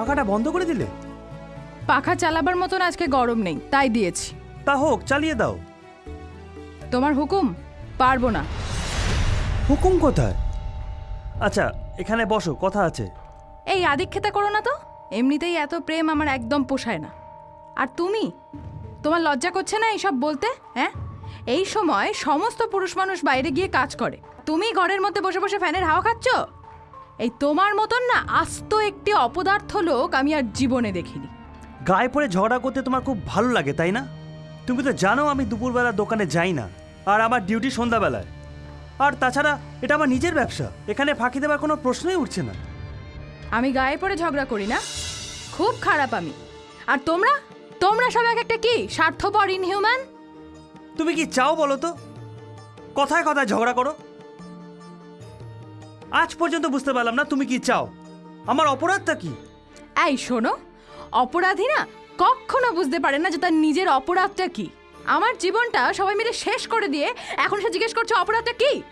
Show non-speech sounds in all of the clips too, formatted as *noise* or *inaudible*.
পাখাটা বন্ধ করে দিলে? পাখা চালাবার মতন আজকে গরম নেই তাই দিয়েছি। তা হোক চালিয়ে দাও। তোমার হুকুম? পারব না। হুকুম কোথায়? আচ্ছা এখানে বসো কথা আছে। এই আদিক্ষেতা করো না তো এমনিতেই এত প্রেম আমার একদম পোষায় না। আর তুমি? তোমার লজ্জা করছে না এইসব বলতে হ্যাঁ? এই সময় সমস্ত পুরুষ মানুষ বাইরে গিয়ে কাজ করে। তুমি ঘরের মধ্যে বসে বসে ফ্যানের হাওয়া খাচ্ছ? এই তোমার মতন না আস্ত একটি অপদার্থ লোক আমি আর জীবনে দেখিনি। গায়ে পড়ে ঝগড়া করতে তোমার খুব ভালো লাগে তাই না? তুমি তো জানো আমি দুপুরবেলা দোকানে যাই না আর আমার ডিউটি সন্ধ্যাবেলায়। আর তাছাড়া এটা আমার নিজের ব্যবসা এখানে ফাঁকি দেওয়ার কোনো প্রশ্নই উঠছে না। আমি গায়ে পড়ে ঝগড়া করি না খুব খারাপ আমি। আর তোমরা? তোমরা সব এক একটা কি স্বার্থপর ইনহিউম্যান তুমি কি চাও বলো তো? কথায় কথায় ঝগড়া করো। আজ পর্যন্ত বুঝতে পারলাম না তুমি কি চাও? আমার অপরাধটা কি? এই শোনো অপরাধী না কখনো বুঝতে পারে না যে তার নিজের অপরাধটা কি। আমার জীবনটা সবাই মিলে শেষ করে দিয়ে এখন সে জিজ্ঞেস করছে অপরাধটা কি?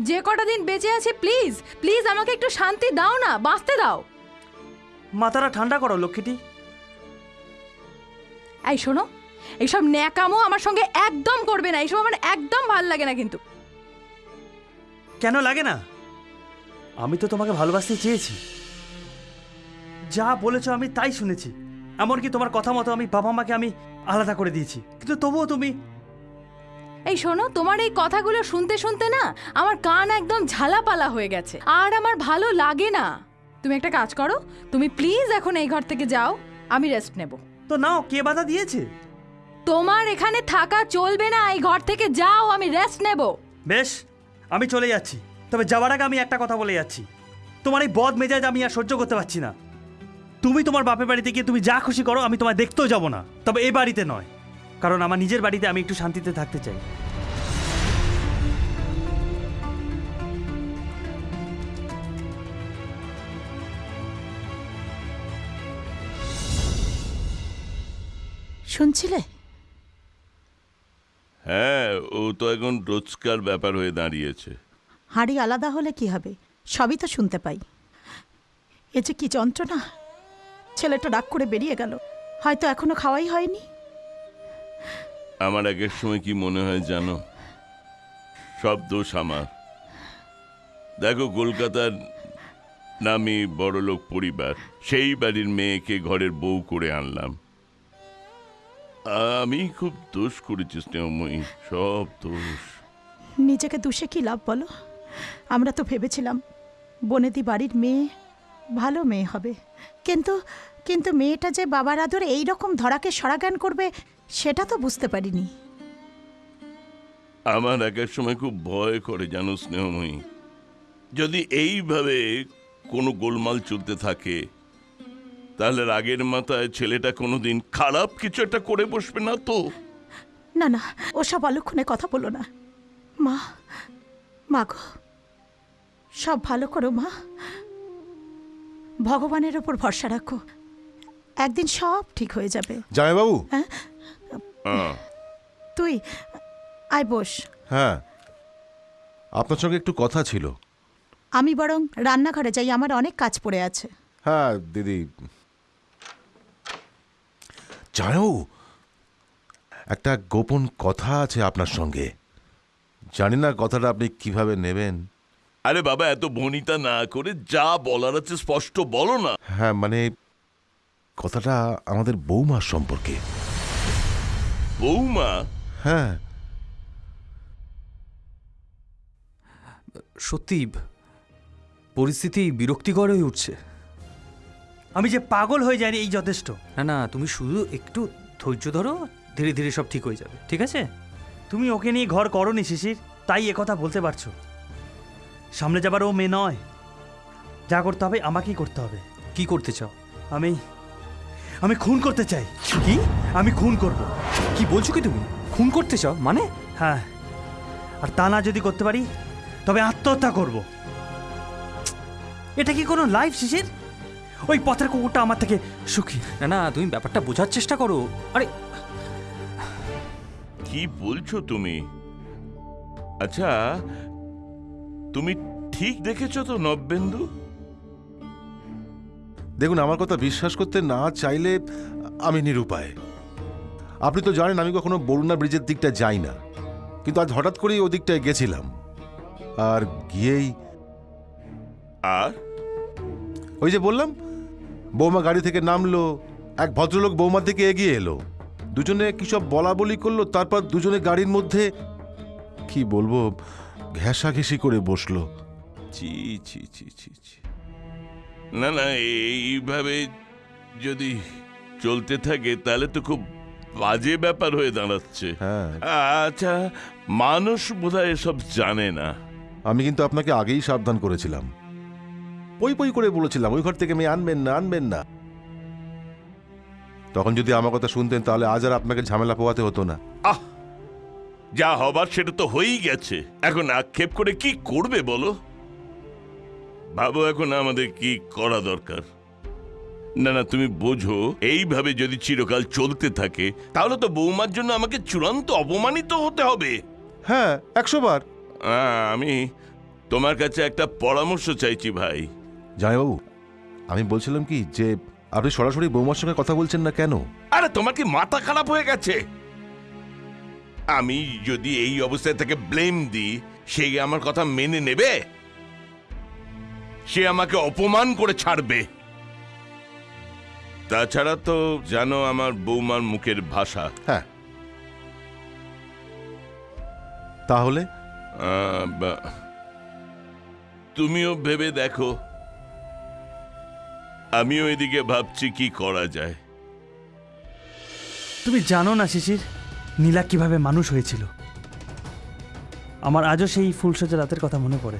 যে কটা দিন বেঁচে আছে প্লিজ প্লিজ আমাকে একটু শান্তি দাও না বাঁচতে দাও। মাথাটা ঠান্ডা করো লক্ষ্মীটি। এই শোনো এইসব ন্যাকামো আমার সঙ্গে একদম করবে না এইসব আমার একদম ভালো লাগে না কিন্তু। কেন লাগে না? আমি তো তোমাকে ভালোবাসতে চেয়েছি। যা বলেছ আমি তাই শুনেছি। এমনকি তোমার কথা মতো আমি বাবা মাকে আমি আলাদা করে দিয়েছি। কিন্তু তবুও তুমি এই শোনো তোমার এই কথাগুলো শুনতে শুনতে না আমার কান একদম ঝালাপালা হয়ে গেছে। আর আমার ভালো লাগে না। তুমি একটা কাজ করো তুমি প্লিজ এখন এই ঘর থেকে যাও আমি রেস্ট নেব। তো নাও কে বাধা দিয়েছে? তোমার এখানে থাকা চলবে না এই ঘর থেকে যাও আমি রেস্ট নেব। বেশ আমি চলে যাচ্ছি। তবে যাওয়ার আগে আমি একটা কথা বলে যাচ্ছি। তোমার এই বদ মেজাজ আমি আর সহ্য করতে পারছি না। তুমি তোমার বাপের বাড়িতে গিয়ে তুমি যা খুশি করো আমি তোমায় দেখতেও যাব না। তবে এই বাড়িতে নয়। কারণ আমার নিজের বাড়িতে আমি একটু শান্তিতে থাকতে চাই। শুনছিলে? হ্যাঁ ও তো এখন রোজকার ব্যাপার হয়ে দাঁড়িয়েছে। হাঁড়ি আলাদা হলে কি হবে? সবই তো শুনতে পাই। এ যে কি যন্ত্রণা! ছেলেটা ডাক করে বেরিয়ে গেল। হয়তো এখনও খাওয়াই হয়নি। আমার আগের সময় কি মনে হয় জানো? সব দোষ আমার। দেখো কলকাতার নামি বড়লোক পরিবার সেই বাড়ির মেয়েকে ঘরের বউ করে আনলাম। আমি খুব দোষ করেছি স্নেহময়ী সব দোষ। নিজেকে দুষে কি লাভ বলো? আমরা তো ভেবেছিলাম বনেদি বাড়ির মেয়ে ভালো মেয়ে হবে। কিন্তু কিন্তু মেয়েটা যে বাবার আদর এই রকম ধরাকে সরাগান করবে সেটা তো বুঝতে পারিনি। আমার একের সময় খুব ভয় করে জানো স্নেহময়ী। যদি এইভাবে কোনো গোলমাল চলতে থাকে তাহলে রাগের মাথায় ছেলেটা কোনোদিন খারাপ কিছু একটা করে বসবে না তো? না না ওসব অলক্ষণে কথা বলো না। মা মা গো। সব ভালো করো মা। ভগবানের ওপর ভরসা রাখো। একদিন সব ঠিক হয়ে যাবে। জামাইবাবু? আহ, তুই আয় বস। হ্যাঁ। আপনার সঙ্গে একটু কথা ছিল। আমি বরং রান্নাঘরে যাই আমার অনেক কাজ পড়ে আছে। হ্যাঁ দিদি। জামাইবাবু একটা গোপন কথা আছে আপনার সঙ্গে। জানি না কথাটা আপনি কীভাবে নেবেন। আরে বাবা এত বনিতা না করে যা বলার আছে স্পষ্ট বলো না। হ্যাঁ মানে কথাটা আমাদের বৌমার সম্পর্কে। বৌমা? হ্যাঁ। সত্যি পরিস্থিতি বিরক্তিকর হয়ে উঠছে। আমি যে পাগল হয়ে যাইনি এই যথেষ্ট। না না তুমি শুধু একটু ধৈর্য ধরো ধীরে ধীরে সব ঠিক হয়ে যাবে ঠিক আছে? তুমি ওকে নিয়ে ঘর করনি শিশির তাই কথা বলতে পারছ। সামনে যাবার ও মেয়ে নয়। যা করতে হবে আমাকেই করতে হবে। কি করতে চাও? আমি আমি খুন করতে চাই। কি? আমি খুন করব। কি বলছো কি তুমি? খুন করতে চাও? মানে? হ্যাঁ। আর তা না যদি করতে পারি তবে আত্মহত্যা করব। এটা কি কোনো লাইফ শিশির? ওই পথের কুকুরটা আমার থেকে সুখী। না না তুমি ব্যাপারটা বোঝার চেষ্টা করো। আরে কি বলছো তুমি? আচ্ছা তুমি ঠিক দেখেছ তো নববেন্দু? দেখুন আমার কথা বিশ্বাস করতে না চাইলে আমি নিরুপায়। আপনি তো জানেন আমি কখনো বরুণা ব্রিজের দিকটা যাই না। কিন্তু আজ হঠাৎ করেই ওদিকটায় গেছিলাম। আর গিয়েই আর? ওই যে বললাম বৌমা গাড়ি থেকে নামলো এক ভদ্রলোক বৌমার দিকে এগিয়ে এলো। দুজনে কি সব বলা বলি করল তারপর দুজনে গাড়ির মধ্যে কি বলব ঘেঁষাঘেঁষি করে বসল। ছি ছি ছি ছি না না এইভাবে যদি চলতে থাকে তাহলে তো খুব বাজে ব্যাপার হয়ে দাঁড়াচ্ছে। হ্যাঁ। আচ্ছা মানুষ বোধহয় এসব জানে না। আমি কিন্তু আপনাকে আগেই সাবধান করেছিলাম। পই পই করে বলেছিলাম ওই ঘর থেকে মেয়ে আনবেন না আনবেন না। তখন যদি আমার কথা শুনতেন তাহলে আজ আর আপনাকে ঝামেলা পোয়াতে হতো না। আহ! যা হবার সেটা তো হয়েই গেছে। এখন আক্ষেপ করে কি করবে বলো? ভাবো এখন আমাদের কি করা দরকার? না না তুমি বোঝো এইভাবে যদি চিরকাল চলতে থাকে তাহলে তো বৌমার জন্য আমাকে চূড়ান্ত অপমানিত হতে হবে। হ্যাঁ একশো বার। আমি তোমার কাছে একটা পরামর্শ চাইছি ভাই। জামাইবাবু আমি বলছিলাম কি যে আপনি সরাসরি বৌমার সঙ্গে কথা বলছেন না কেন? আরে তোমার কি মাথা খারাপ হয়ে গেছে? আমি যদি এই অবস্থায় তাকে ব্লেম দিই সে আমার কথা মেনে নেবে? সে আমাকে অপমান করে ছাড়বে। তাছাড়া তো জানো আমার বৌমার মুখের ভাষা। হ্যাঁ। তাহলে? আহ, বা- তুমিও ভেবে দেখো। আমিও এদিকে ভাবছি কি করা যায়। তুমি জানো না শিশির। নীলা কীভাবে মানুষ হয়েছিল? আমার আজও সেই ফুলসজ্জা রাতের কথা মনে পড়ে।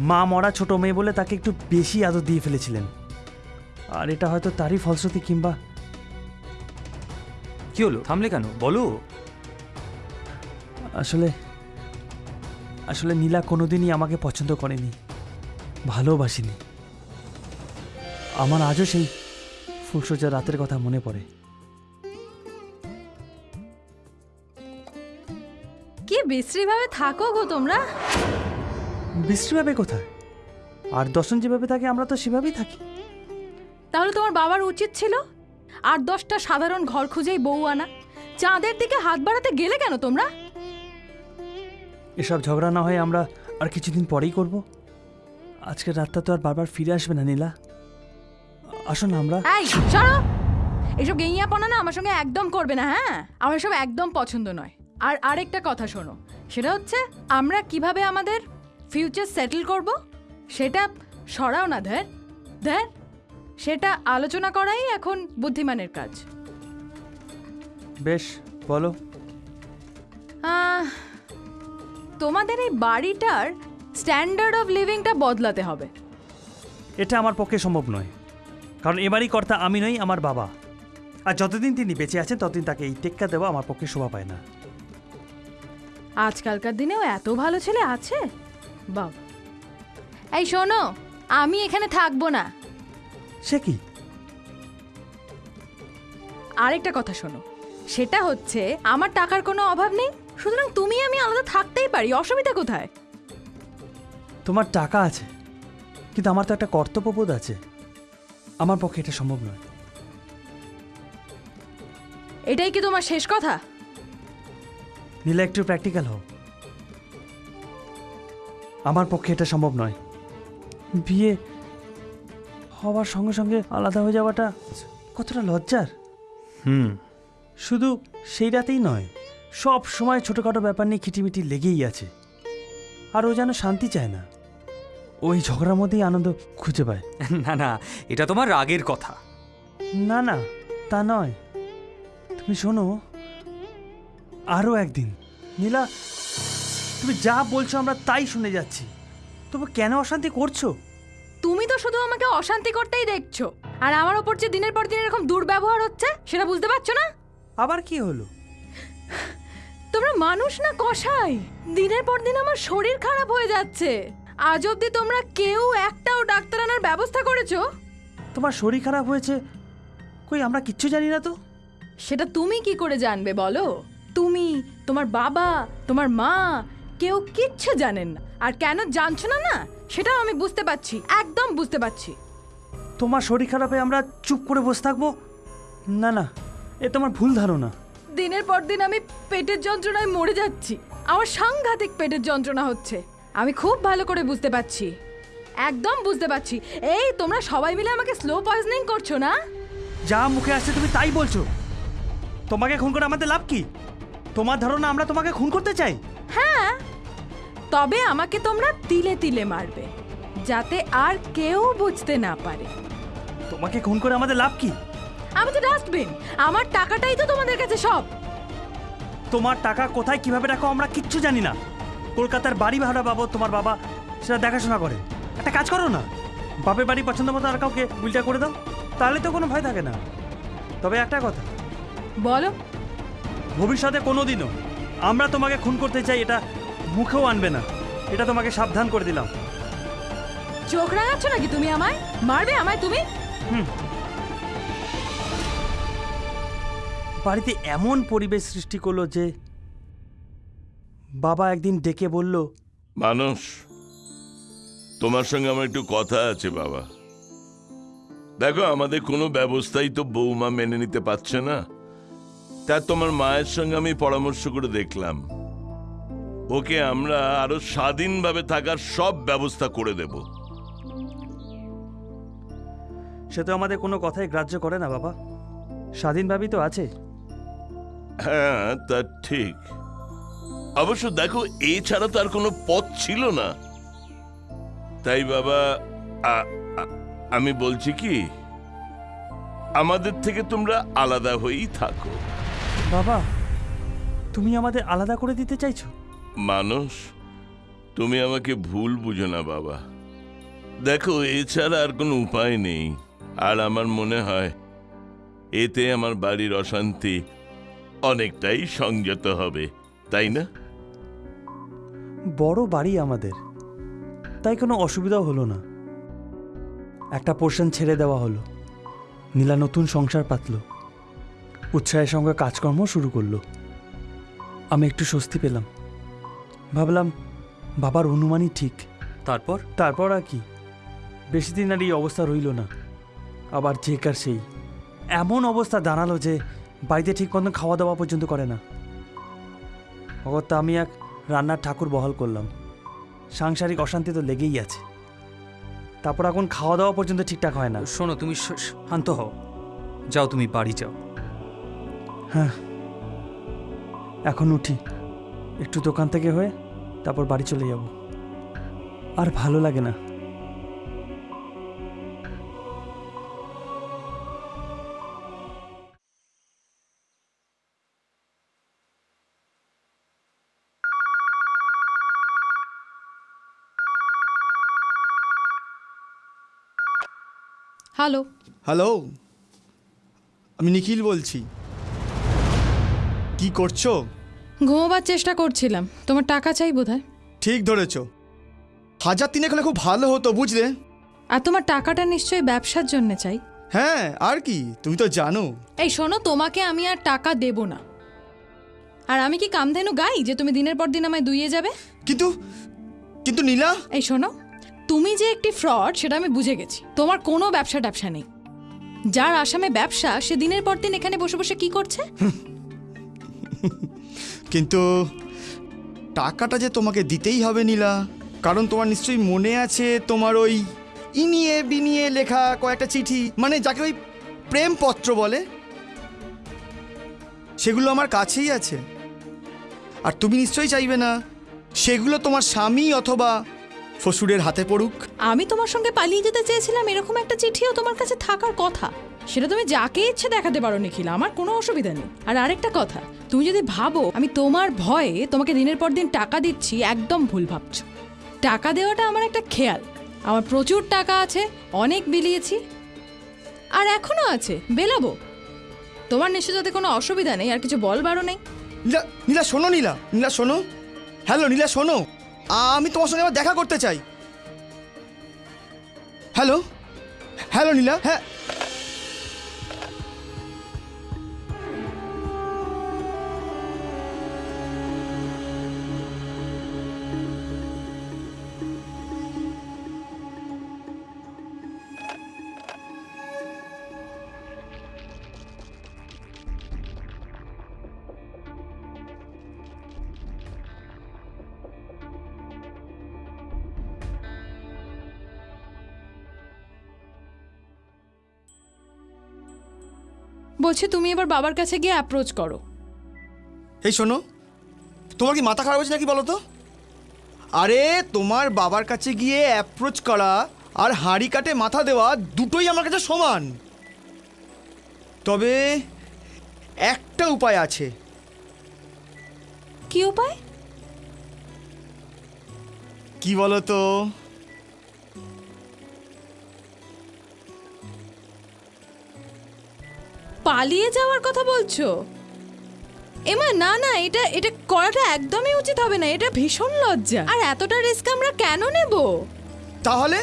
মা মরা ছোট মেয়ে বলে তাকে একটু বেশি আদর দিয়ে ফেলেছিলেন। আর এটা হয়তো তারই ফলশ্রুতি কিংবা কি হলো? থামলে কেন? বলো। আসলে আসলে নীলা কোনোদিনই আমাকে পছন্দ করেনি। ভালোবাসিনি। আমার আজও সেই ফুলসজ্জা রাতের কথা মনে পড়ে। কি বিশ্রীভাবে থাকো গো তোমরা? বিশ্রীভাবে কোথায়? আর দর্শন যেভাবে থাকে আমরা তো সেভাবেই থাকি। তাহলে তোমার বাবার উচিত ছিল? আর দশটা সাধারণ ঘর খুঁজেই বউ আনা। চাঁদের দিকে হাত বাড়াতে গেলে কেন তোমরা? এসব ঝগড়া না হয়ে আমরা আর কিছুদিন পরেই করব। আজকে রাতটা তো আর বারবার ফিরে আসবে না নীলা। আসো না আমরা। এই সরো! এসব গেইয়াপনা না আমার সঙ্গে একদম করবে না হ্যাঁ? আমার এসব একদম পছন্দ নয়। আর আরেকটা কথা শোনো সেটা হচ্ছে আমরা কীভাবে আমাদের ফিউচার সেটেল করব সেটা সরাও না ধ্যার ধ্যার সেটা আলোচনা করাই এখন বুদ্ধিমানের কাজ। বেশ বলো। তোমাদের এই বাড়িটার স্ট্যান্ডার্ড অফ লিভিংটা বদলাতে হবে। এটা আমার পক্ষে সম্ভব নয় কারণ এবারই কর্তা আমি নই আমার বাবা। আর যতদিন তিনি বেঁচে আছেন ততদিন তাকে এই টেক্কা দেওয়া আমার পক্ষে শোভা পায় না। আজকালকার দিনেও এত ভালো ছেলে আছে? বাবা এই শোনো আমি এখানে থাকব না। সে কি? আরেকটা কথা শোনো সেটা হচ্ছে আমার টাকার কোনো অভাব নেই সুতরাং তুমি আমি আলাদা থাকতেই পারি অসুবিধা কোথায়? তোমার টাকা আছে কিন্তু আমার তো একটা কর্তব্যবোধ আছে। আমার পক্ষে এটা সম্ভব নয়। এটাই কি তোমার শেষ কথা? নীলা একটু প্র্যাকটিক্যাল হও আমার পক্ষে এটা সম্ভব নয়। বিয়ে হওয়ার সঙ্গে সঙ্গে আলাদা হয়ে যাওয়াটা কতটা লজ্জার? হুম। শুধু সেই রাতেই নয় সব সময় ছোটোখাটো ব্যাপার নিয়ে খিটিমিটি লেগেই আছে। আর ও যেন শান্তি চায় না। ওই ঝগড়ার মধ্যেই আনন্দ খুঁজে পায়। না না এটা তোমার রাগের কথা। না না তা নয়। তুমি শোনো আরও একদিন। নীলা তুমি যা বলছো আমরা তাই শুনে যাচ্ছি। তবু কেন অশান্তি করছ? তুমি তো শুধু আমাকে অশান্তি করতেই দেখছ। আর আমার ওপর যে দিনের পর দিন এরকম দুর্ব্যবহার হচ্ছে সেটা বুঝতে পারছ না? আবার কি হলো? তোমরা মানুষ না কষাই দিনের পর দিন আমার শরীর খারাপ হয়ে যাচ্ছে। আজ অবধি তোমরা কেউ একটাও ডাক্তার আনার ব্যবস্থা করেছ? তোমার শরীর খারাপ হয়েছে? কই আমরা কিচ্ছু জানি না তো? সেটা তুমি কি করে জানবে বলো? তুমি তোমার বাবা তোমার মা কেউ কিচ্ছু জানেন না। আর কেন জানছো না না? সেটাও আমি বুঝতে পারছি একদম বুঝতে পারছি। তোমার শরীর খারাপে আমরা চুপ করে বসে থাকব? না না এ তোমার ভুল ধারণা। দিনের পর দিন আমি পেটের যন্ত্রণায় মরে যাচ্ছি। আমার সাংঘাতিক পেটের যন্ত্রণা হচ্ছে। আমি খুব ভালো করে বুঝতে পারছি। একদম বুঝতে পারছি। এই তোমরা সবাই মিলে আমাকে স্লো পয়জনিং করছ না? যা মুখে আসছে তুমি তাই বলছো। তোমাকে খুন করে আমাদের লাভ কি? তোমার ধারণা আমরা তোমাকে খুন করতে চাই? হ্যাঁ তবে আমাকে তোমরা তিলে তিলে মারবে যাতে আর কেউ বুঝতে না পারে। তোমাকে খুন করে আমাদের লাভ কি? আমি তো ডাস্টবিন আমার টাকাটাই তো তোমাদের কাছে সব। তোমার টাকা কোথায় কীভাবে রাখো আমরা কিচ্ছু জানি না। কলকাতার বাড়ি ভাড়া পাবো তোমার বাবা সেটা দেখাশোনা করে। একটা কাজ করো না বাপের বাড়ি পছন্দ মতো আর কাউকে উল্টা করে দাও তাহলে তো কোনো ভয় থাকে না। তবে একটা কথা বলো। ভবিষ্যতে কোনো দিনও আমরা তোমাকে খুন করতে চাই এটা মুখেও আনবে না। এটা তোমাকে সাবধান করে দিলাম। চোখ রাঙাচ্ছ নাকি তুমি আমায়? মারবে আমায় তুমি? বাড়িতে এমন পরিবেশ সৃষ্টি করল যে বাবা একদিন ডেকে বলল মানুষ তোমার সঙ্গে আমার একটু কথা আছে বাবা। দেখো আমাদের কোনো ব্যবস্থাই তো বৌমা মেনে নিতে পারছে না। তা তোমার মায়ের সঙ্গে আমি পরামর্শ করে দেখলাম। ওকে আমরা আরও স্বাধীনভাবে থাকার সব ব্যবস্থা করে দেব। সে তো আমাদের কোনো কথাই গ্রাহ্য করে না বাবা। স্বাধীনভাবেই তো আছে। হ্যাঁ তা ঠিক। অবশ্য দেখো এছাড়া তো আর কোনো পথ ছিল না। তাই বাবা আমি বলছি কি আমাদের থেকে তোমরা আলাদা হয়েই থাকো। বাবা তুমি আমাদের আলাদা করে দিতে চাইছো? মানুষ তুমি আমাকে ভুল বুঝো না বাবা। দেখো এছাড়া আর কোনো উপায় নেই। আর আমার মনে হয় এতে আমার বাড়ির অশান্তি অনেকটাই সংযত হবে তাই না? বড় বাড়ি আমাদের তাই কোনো অসুবিধাও হলো না। একটা পোর্শন ছেড়ে দেওয়া হলো নীলা নতুন সংসার পাতল। উৎসাহের সঙ্গে কাজকর্ম শুরু করল। আমি একটু স্বস্তি পেলাম। ভাবলাম বাবার অনুমানই ঠিক। তারপর? তারপর আর কি? বেশি দিন আর এই অবস্থা রইল না। আবার যে কার সেই। এমন অবস্থা দাঁড়াল যে বাড়িতে ঠিক মতন খাওয়া দাওয়া পর্যন্ত করে না। অগত্যা আমি এক রান্নার ঠাকুর বহাল করলাম। সাংসারিক অশান্তি তো লেগেই আছে। তারপর এখন খাওয়া দাওয়া পর্যন্ত ঠিকঠাক হয় না। শোনো তুমি শান্ত হও। যাও তুমি বাড়ি যাও। হ্যাঁ। এখন উঠি। একটু দোকান থেকে হয়ে তারপর বাড়ি চলে যাব। আর ভালো লাগে না। হ্যালো। হ্যালো আমি নিখিল বলছি। কি করছ? ঘুমোবার চেষ্টা করছিলাম। তোমার টাকা চাই বোধহয়? ঠিক ধরেছো। হাজার তিনেক হলে খুব ভালো হতো বুঝলে? আর তোমার টাকাটা নিশ্চয়ই ব্যবসার জন্য চাই। হ্যাঁ আর কি? তুমি তো জানো। এই শোনো তোমাকে আমি আর টাকা দেব না। আর আমি কি কামধেনু গাই যে তুমি দিনের পর দিন আমায় দুইয়ে যাবে? কিন্তু কিন্তু নীলা? এই শোনো তুমি যে একটি ফ্রড সেটা আমি বুঝে গেছি। তোমার কোনো ব্যবসা ট্যাবসা নেই। যার আসামে ব্যবসা সে দিনের পর দিন এখানে বসে বসে কি করছে? কিন্তু টাকাটা যে তোমাকে দিতেই হবে নীলা, কারণ তোমার নিশ্চয়ই মনে আছে তোমার ওই ইনিয়ে বিনিয়ে লেখা কয়েকটা চিঠি মানে যাকে ওই প্রেমপত্র বলে? সেগুলো আমার কাছেই আছে। আর তুমি নিশ্চয়ই চাইবে না, সেগুলো তোমার স্বামী অথবা শ্বশুরের হাতে পড়ুক। আমি তোমার সঙ্গে পালিয়ে যেতে চেয়েছিলাম এরকম একটা চিঠিও তোমার কাছে থাকার কথা। সেটা তুমি যাকে ইচ্ছে দেখাতে পারো নিখিল আমার কোনো অসুবিধা নেই। আর আরেকটা কথা তুমি যদি ভাবো আমি তোমার ভয়ে তোমাকে দিনের পর দিন টাকা দিচ্ছি একদম ভুল ভাবছ। টাকা দেওয়াটা আমার একটা খেয়াল। আমার প্রচুর টাকা আছে অনেক বিলিয়েছি আর এখনও আছে বেলাবো। তোমার নিশ্চয় যাতে কোনো অসুবিধা নেই আর কিছু বলবারও নেই। নীলা নীলা শোনো নীলা নীলা শোনো। হ্যালো নীলা শোনো। আমি তোমার সঙ্গে আবার দেখা করতে চাই। হ্যালো হ্যালো নীলা হ্যাঁ। বলছি তুমি এবার বাবার কাছে গিয়ে অ্যাপ্রোচ করো। এই শোনো তোমার কি মাথা খারাপ হয়েছে নাকি বলো তো? আরে তোমার বাবার কাছে গিয়ে অ্যাপ্রোচ করা আর হাঁড়ি কাটে মাথা দেওয়া দুটোই আমার কাছে সমান। তবে একটা উপায় আছে। কি উপায়? কি বলো তো? পালিয়ে যাওয়ার কথা বলছো? এমা না না এটা এটা করাটা একদমই উচিত হবে না এটা ভীষণ লজ্জা। আর এতটা রিস্ক আমরা কেন নেব? তাহলে?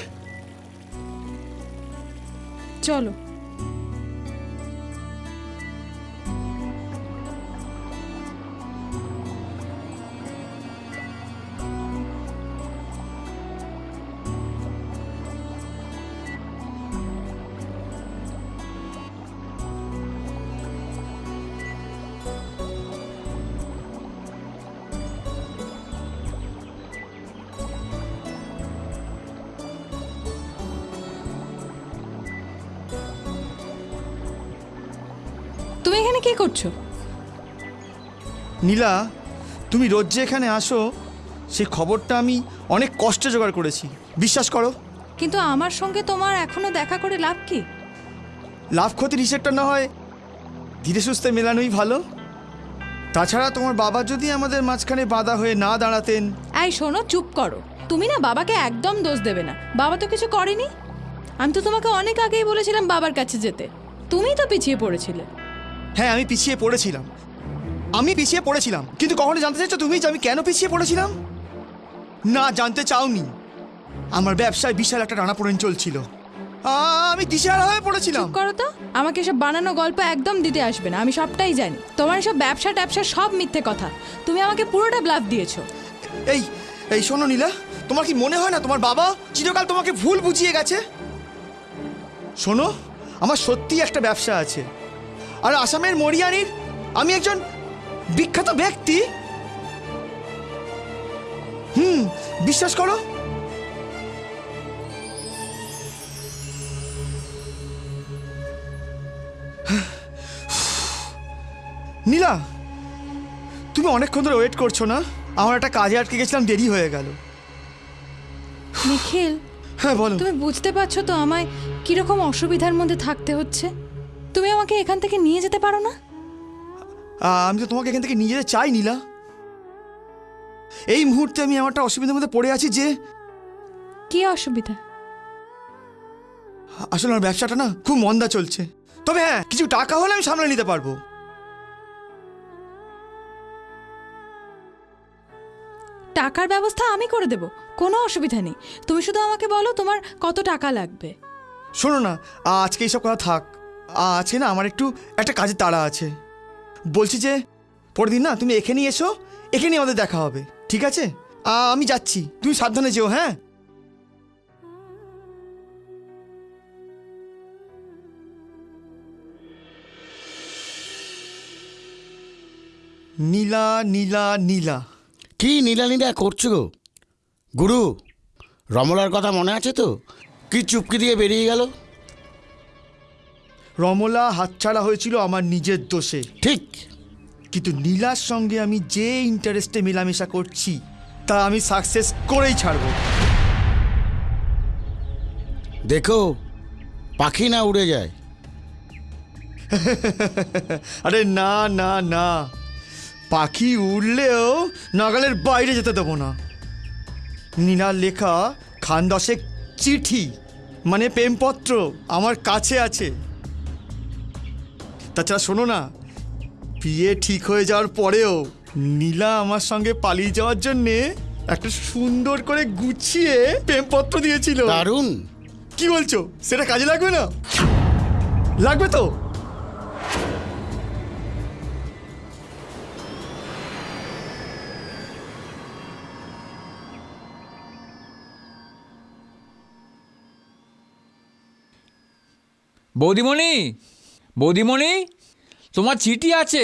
চলো। করছ? নীলা তুমি রোজ যে এখানে আসো সেই খবরটা আমি অনেক কষ্টে জোগাড় করেছি। বিশ্বাস করো। কিন্তু আমার সঙ্গে তোমার এখনও দেখা করে লাভ কি? লাভ ক্ষতির হিসেবটা না হয় ধীরে সুস্থে মেলানোই ভালো। তাছাড়া তোমার বাবা যদি আমাদের মাঝখানে বাধা হয়ে না দাঁড়াতেন। এই শোনো চুপ করো। তুমি না বাবাকে একদম দোষ দেবে না। বাবা তো কিছু করেনি। আমি তো তোমাকে অনেক আগেই বলেছিলাম বাবার কাছে যেতে। তুমিই তো পিছিয়ে পড়েছিলে। হ্যাঁ আমি পিছিয়ে পড়েছিলাম। আমি পিছিয়ে পড়েছিলাম। কিন্তু কখনো জানতে চাইছো তুমি যে আমি কেন পিছিয়ে পড়েছিলাম? না জানতে চাওনি। আমার ব্যবসায় বিশাল একটা টানাপোড়েন চলছিল। আমি দিশেহারা হয়ে পড়েছিলাম? করো তো। আমাকে এসব বানানো গল্প একদম দিতে আসবে না। আমি সবটাই জানি। তোমার এসব ব্যবসা ট্যাবসা সব মিথ্যে কথা। তুমি আমাকে পুরোটা ব্লাফ দিয়েছ। এই এই শোনো নীলা। তোমার কি মনে হয় না তোমার বাবা চিরকাল তোমাকে ভুল বুঝিয়ে গেছে? শোনো আমার সত্যি একটা ব্যবসা আছে। আর আসামের মরিয়ানির আমি একজন বিখ্যাত ব্যক্তি। হুম বিশ্বাস করো। নীলা তুমি অনেকক্ষণ ধরে ওয়েট করছ না? আমার একটা কাজে আটকে গেছিলাম দেরি হয়ে গেল। নিখিল হ্যাঁ বলো। তুমি বুঝতে পারছ তো আমায় কীরকম অসুবিধার মধ্যে থাকতে হচ্ছে? তুমি আমাকে এখান থেকে নিয়ে যেতে পারো না? আমি তো তোমাকে এখান থেকে নিয়ে যেতে চাই নীলা। এই মুহূর্তে আমি আমারটা অসুবিধার মধ্যে পড়ে আছি যে কি অসুবিধা? আসলে আমার ব্যবসাটা না খুব মন্দা চলছে। তবে হ্যাঁ কিছু টাকা হলে আমি সামলে নিতে পারব। টাকার ব্যবস্থা আমি করে দেব কোনো অসুবিধা নেই। তুমি শুধু আমাকে বলো তোমার কত টাকা লাগবে। শোনো না আজকে এইসব কথা থাক। আজকে না? আমার একটু একটা কাজে তাড়া আছে। বলছি যে পরের দিন না, তুমি এখানেই এসো, এখানেই আমাদের দেখা হবে, ঠিক আছে? আমি যাচ্ছি। তুমি সাবধানে যেও হ্যাঁ? নীলা নীলা নীলা। কি নীলা নীলা করছ গো? গুরু, রমলার কথা মনে আছে তো? কি চুপকি দিয়ে বেরিয়ে গেল? রমলা হাতছাড়া হয়েছিল আমার নিজের দোষে। ঠিক। কিন্তু নীলার সঙ্গে আমি যে ইন্টারেস্টে মেলামেশা করছি তা আমি সাকসেস করেই ছাড়বো। দেখো পাখি না উড়ে যায়। *laughs* আরে না না না। পাখি উড়লেও নাগালের বাইরে যেতে দেবো না। নীলার লেখা খান দশেক চিঠি মানে প্রেমপত্র আমার কাছে আছে। তাছাড়া শোনো না বিয়ে ঠিক হয়ে যাওয়ার পরেও নীলা আমার সঙ্গে পালিয়ে যাওয়ার জন্যে একটা সুন্দর করে গুছিয়ে প্রেমপত্র দিয়েছিল। দারুণ। কি বলছো? সেটা কাজে লাগবে না? লাগবে তো? বৌদিমণি বৌদিমণি তোমার চিঠি আছে?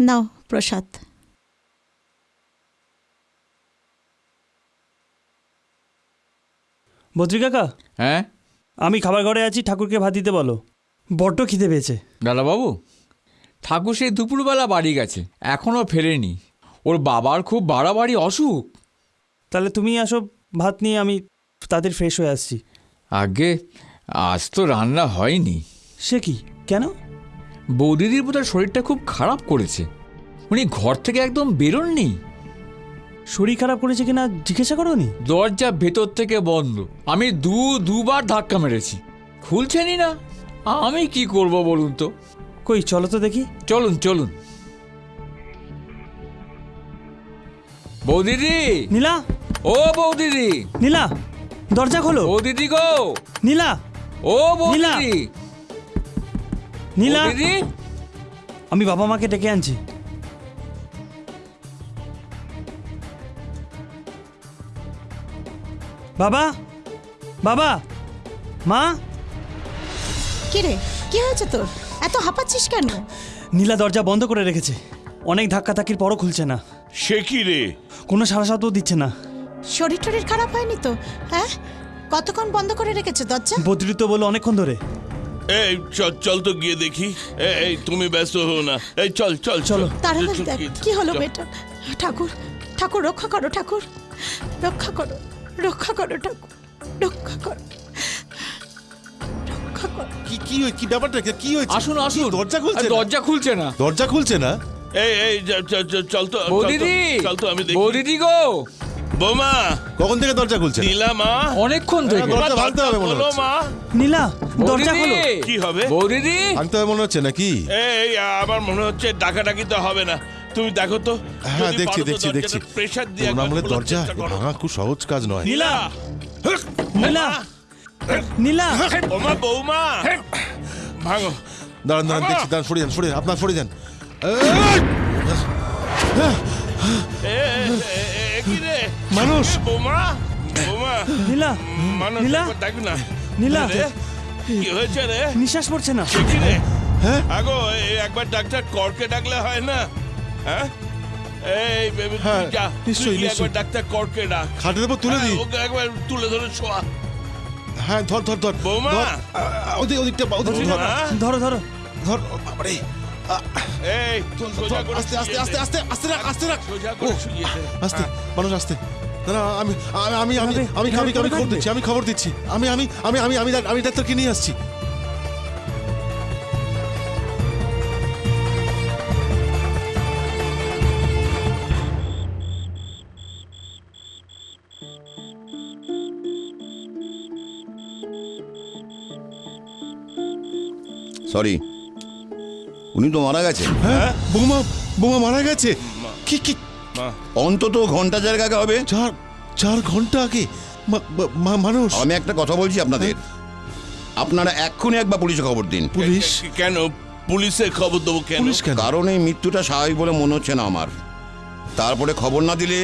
নাও প্রসাদ। বদ্রি কাকা? হ্যাঁ? আমি খাবার ঘরে আছি ঠাকুরকে ভাত দিতে বলো। বড্ড খিদে পেয়েছে। দাদাবাবু ঠাকুর সেই দুপুরবেলা বাড়ি গেছে এখনও ফেরেনি। ওর বাবার খুব বাড়াবাড়ি অসুখ। তাহলে তুমি আসো ভাত নিয়ে আমি তাদের ফ্রেশ হয়ে আসছি। আগে আজ তো রান্না হয়নি। সে কি? কেন? বৌদিদির বোধহয় শরীরটা খুব খারাপ করেছে। উনি ঘর থেকে একদম বেরোননি। শরীর খারাপ করেছে কিনা জিজ্ঞাসা করোনি? দরজা ভেতর থেকে বন্ধ। আমি দু দুবার ধাক্কা মেরেছি। খুলছেনই না। আমি কি করব বলুন তো? কই চলো তো দেখি। চলুন চলুন। বৌদিদি! নীলা! ও বৌদিদি! নীলা! দরজা খোলো। বৌদিদি গো! নীলা! ও বৌদিদি! নীলা! বৌদিদি আমি বাবা মাকে ডেকে আনছি। বাবা! বাবা! মা! কি রে কি হয়েছে তোর? এত হাঁপাচ্ছিস কেন? নীলা দরজা বন্ধ করে রেখেছে। অনেক ধাক্কা ধাক্কির পরও খুলছে না। সে কি রে? কোনো সারা শব্দও দিচ্ছে না। শরীর টরীর খারাপ হয়নি তো? হ্যাঁ? কতক্ষণ বন্ধ করে রেখেছে দরজা? বদ্রিত বলে অনেকক্ষণ ধরে। এই চল চল তো গিয়ে দেখি। এই, এই তুমি ব্যস্ত হো না। এই চল চল চলো। তাড়াতাড়ি দেখ কি হলো। বেটা ঠাকুর ঠাকুর রক্ষা করো ঠাকুর। রক্ষা করো রক্ষা করো ঠাকুর রক্ষা করো। রক্ষা করো। কি কি কি ব্যাপারটা? কি- হয়েছে? আসুন আসুন। দরজা খুলছে? দরজা খুলছে না? দরজা খুলছে না? এই এই চল তো চল তো, বৌদিদি! চল তো আমি দেখি। বৌদিদি গো! বৌমা কখন থেকে দরজা খুলছে? নীলা মা। অনেকক্ষণ থেকে। দরজা ভাঙতে হবে মনে বলো হচ্ছে। মা। নীলা দরজা! খোলো। কি হবে? বৌদিদি। ভাঙতে হবে মনে হচ্ছে নাকি? এই আমার মনে হচ্ছে ডাকাডাকি তো হবে না। তুমি দেখো তো হ্যাঁ দেখছি দেখছি দেখছি। প্রেশার দিয়ে একবার দরজা ভাঙা খুব সহজ কাজ নয়। নীলা। নীলা। নীলা। বৌমা বৌমা। ভাঙো। দাঁড়ান দাঁড়ান দেখছি দাঁড়ান সরে যান সরে যান আপনার সরে যান। কি রে। মানুষ। বৌমা বৌমা। নীলা মানুষ নীলা। ডাক না। নীলা। কি হয়েছে রে? নিঃশ্বাস পড়ছে না। কি রে? হ্যাঁ? আগো একবার ডাক্তার করকে ডাকলে হয় না? হ্যাঁ? এই বেবি হ্যাঁ, যা। নিশ্চয়ই। একবার ডাক্তার করকে ডাক। খাটের উপর তুলে হ্যাঁ, দিই। ওকে একবার তুলে ধরে শোয়া। হ্যাঁ ধর ধর ধর। বৌমা! ওদিক ওদিকটা ওদিক ধর। ধরো ধরো। বাবারে। এই আস্তে আস্তে আস্তে আস্তে আস্তে রাখ আস্তে রাখ। আস্তে হ্যাঁ। মানুষ আস্তে না আমি আমি আমি আমি আমি আমি খবর দিচ্ছি আমি খবর দিচ্ছি আমি আমি আমি আমি আমি আমি ডাক্তারকে নিয়ে আসছি সরি উনি তো মারা গেছেন হ্যাঁ? বোমা বৌমা মারা গেছে? কি কি? অন্তত ঘণ্টা জায়গা হবে। চার চার ঘণ্টা আগে? মানুষ। আমি একটা কথা বলছি আপনাদের। আপনারা এক্ষুনি একবার পুলিশে খবর দিন। পুলিশ? কেন? পুলিশে খবর দেবো কেন? কারণ এই মৃত্যুটা স্বাভাবিক বলে মনে হচ্ছে না আমার। তারপরে খবর না দিলে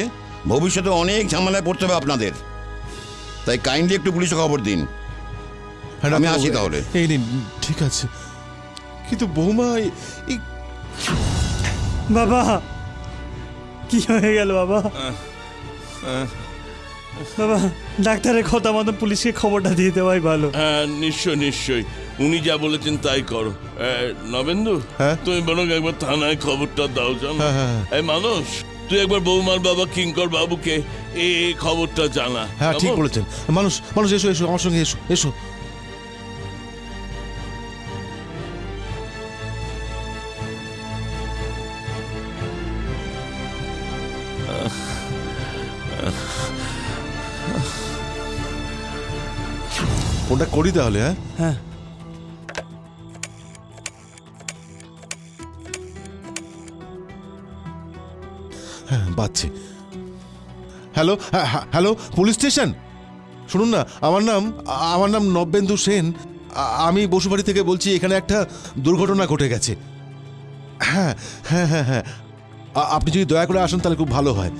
ভবিষ্যতে অনেক ঝামেলায় পড়তে হবে আপনাদের। তাই কাইন্ডলি একটু পুলিশে খবর দিন। হ্যাঁ, আমি আসি তাহলে। এই নিন ঠিক আছে। কিন্তু বৌমা বাবা কি হয়ে গেল বাবা? বাবা ডাক্তারের কথা মতো পুলিশকে খবরটা দিয়ে দেওয়াই ভালো। হ্যাঁ নিশ্চয় নিশ্চয়ই উনি যা বলেছেন তাই করো। নবেন্দু হ্যাঁ? তুমি বরং একবার থানায় খবরটা দাও জানো? হ্যাঁ, হ্যাঁ। এই মানুষ তুই একবার বৌমার বাবা কিঙ্কর বাবুকে এই এই খবরটা জানা হ্যাঁ ঠিক বলেছেন। মানুষ মানুষ এসো এসো আমার সঙ্গে এসো এসো। ফোনটা করি তাহলে হ্যাঁ? হ্যাঁ। হ্যাঁ বাজছে। হ্যালো হ্যাঁ, হ্যাঁ, হ্যালো পুলিশ স্টেশন? শুনুন না আমার নাম আমার নাম নবেন্দু সেন। আমি বসুবাড়ি থেকে বলছি এখানে একটা দুর্ঘটনা ঘটে গেছে। হ্যাঁ হ্যাঁ হ্যাঁ হ্যাঁ। আপনি যদি দয়া করে আসেন তাহলে খুব ভালো হয়।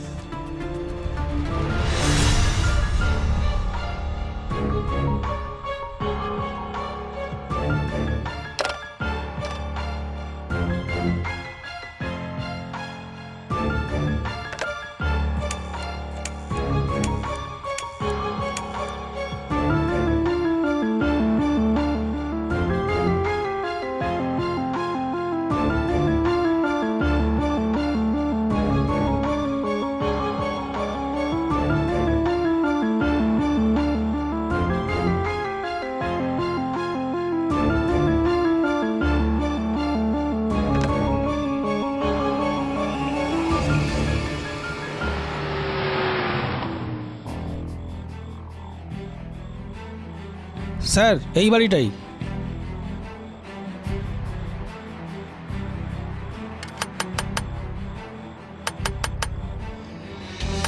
স্যার এই বাড়িটাই।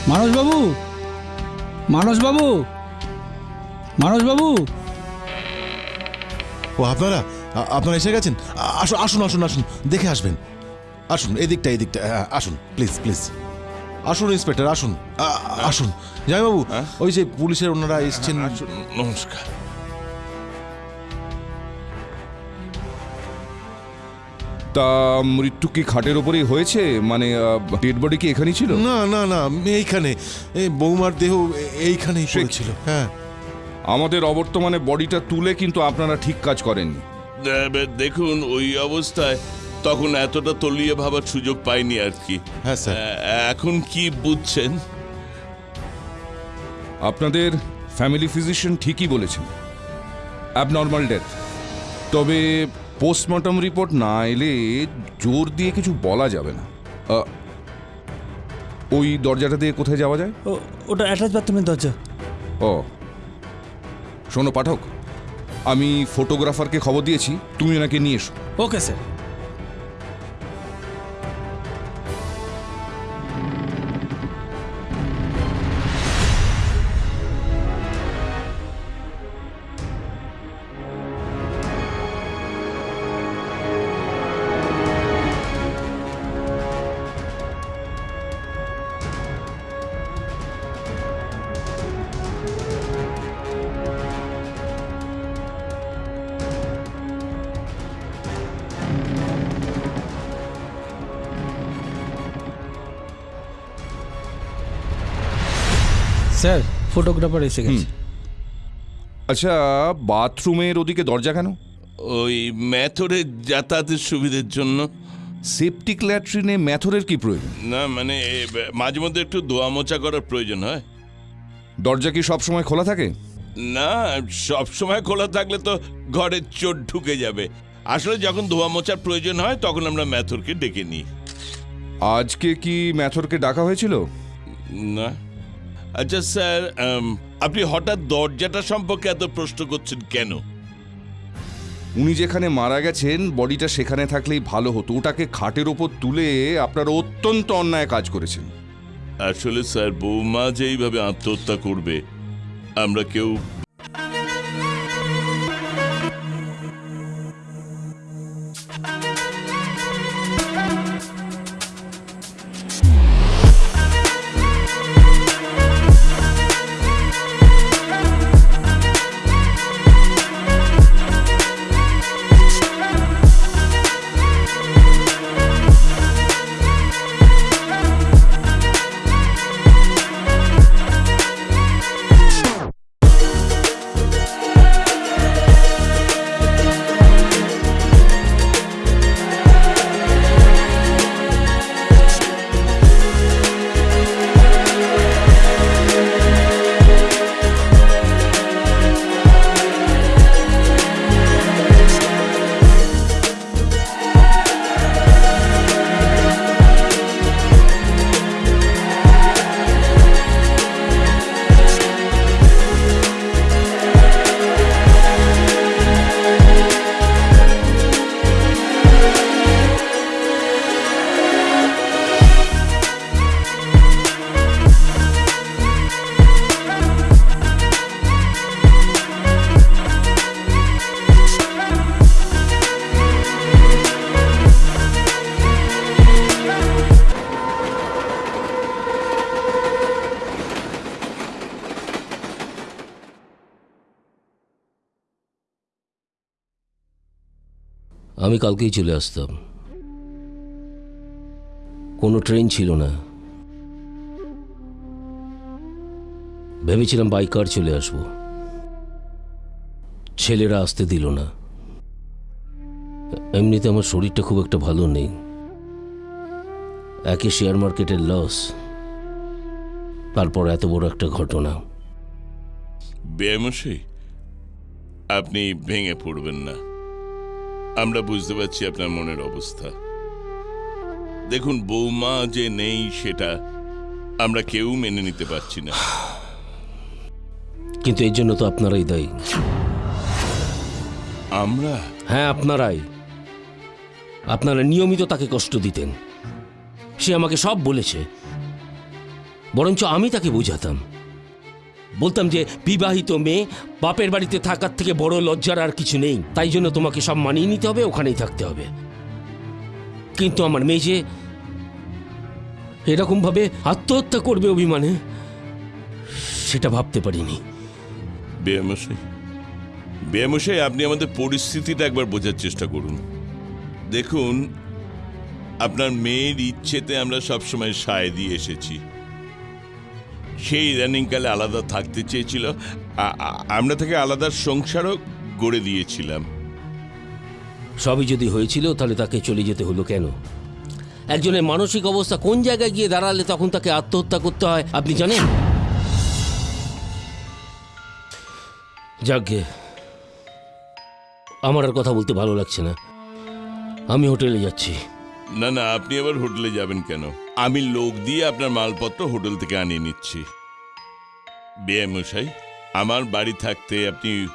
মানসবাবু মানসবাবু মানসবাবু। ও আপনারা আ- আপনারা এসে গেছেন? আ- আসুন আসুন আসুন আসুন দেখে আসবেন। আসুন এদিকটা এদিকটা হ্যাঁ, আসুন প্লিজ প্লিজ। আসুন ইন্সপেক্টর আসুন আ- আসুন। জামাইবাবু ওই যে পুলিশের ওনারা এসছেন। আসুন, নমস্কার। তা মৃত্যু কি খাটের ওপরেই হয়েছে? মানে ডেড বডি কি এখানেই ছিল? না না না এইখানে। এই বৌমার দেহ এইখানেই পড়েছিল হ্যাঁ। আমাদের অবর্তমানে বডিটা তুলে কিন্তু আপনারা ঠিক কাজ করেননি। এবার দেখুন ওই অবস্থায় তখন এতটা তলিয়ে ভাবার সুযোগ পাইনি আর কি। হ্যাঁ স্যার। এখন কি বুঝছেন? আপনাদের ফ্যামিলি ফিজিশিয়ান ঠিকই বলেছেন। Abnormal death. তবে পোস্টমর্টম রিপোর্ট না এলে জোর দিয়ে কিছু বলা যাবে না। আহ, ওই দরজাটা দিয়ে কোথায় যাওয়া যায়? ও ওটা অ্যাটাচ বাথরুমের দরজা। ও শোনো পাঠক আমি ফটোগ্রাফারকে খবর দিয়েছি তুমি ওনাকে নিয়ে এসো। Okay sir. ফটোগ্রাফার এসে গেছে। আচ্ছা বাথরুমের ওদিকে দরজা কেন? ওই ম্যাথরের যাতায়াতের সুবিধের জন্য। সেপটিক ল্যাট্রিনে ম্যাথরের কি প্রয়োজন? না মানে মাঝে মধ্যে একটু ধোয়া মোছা করার প্রয়োজন হয়। দরজা কি সব সময় খোলা থাকে? না সব সময় খোলা থাকলে তো ঘরে চোট ঢুকে যাবে। আসলে যখন ধোয়া মোছার প্রয়োজন হয় তখন আমরা ম্যাথরকে ডেকে নিই। আজকে কি ম্যাথরকে ডাকা হয়েছিল? না। আচ্ছা স্যার আপনি হঠাৎ দরজাটা সম্পর্কে এত প্রশ্ন করছেন কেন? উনি যেখানে মারা গেছেন বডিটা সেখানে থাকলেই ভালো হতো। ওটাকে খাটের ওপর তুলে আপনারা অত্যন্ত অন্যায় কাজ করেছেন। আসলে স্যার বৌমা যেইভাবে আত্মহত্যা করবে আমরা কেউ আমি কালকেই চলে আসতাম। কোনো ট্রেন ছিল না। ভেবেছিলাম বাইকার চলে আসব। ছেলেরা আসতে দিল না। এমনিতে আমার শরীরটা খুব একটা ভালো নেই। একে শেয়ার মার্কেটের লস তারপর এত বড় একটা ঘটনা। বেমশাই আপনি ভেঙে পড়বেন না। আমরা বুঝতে পারছি আপনার মনের অবস্থা। দেখুন বৌমা যে নেই সেটা আমরা কেউ মেনে নিতে পারছি না। কিন্তু এর জন্য তো আপনারাই দায়ী। আমরা? হ্যাঁ আপনারাই। আপনারা নিয়মিত তাকে কষ্ট দিতেন। সে আমাকে সব বলেছে। বরঞ্চ আমি তাকে বোঝাতাম। বলতাম যে, বিবাহিত মেয়ে বাপের বাড়িতে থাকার থেকে বড় লজ্জার আর কিছু নেই। তাই জন্য তোমাকে সব মানিয়ে নিতে হবে, ওখানেই থাকতে হবে। কিন্তু আমার মেয়ে যে এরকমভাবে আত্মহত্যা করবে অভিমানে, সেটা ভাবতে পারিনি। বেয়ামশাই আপনি আমাদের পরিস্থিতিটা একবার বোঝার চেষ্টা করুন। দেখুন, আপনার মেয়ের ইচ্ছেতে আমরা সবসময় সায় দিয়ে এসেছি। সেই রানিংকালে আলাদা থাকতে চেয়েছিল। আমরা তাকে আলাদা সংসারও গড়ে দিয়েছিলাম। সবই যদি হয়েছিল, তাহলে তাকে চলে যেতে হলো কেন? একজনের মানসিক অবস্থা কোন জায়গায় গিয়ে দাঁড়ালে তখন তাকে আত্মহত্যা করতে হয়, আপনি জানেন? যাকে আমার আর কথা বলতে ভালো লাগছে না। আমি হোটেলে যাচ্ছি। না না আপনি আবার হোটেলে যাবেন কেন? আমি লোক দিয়ে আপনার মালপত্র হোটেল থেকে আনিয়ে নিচ্ছি। বেয়ামশাই আমার বাড়ি থাকতে আপনি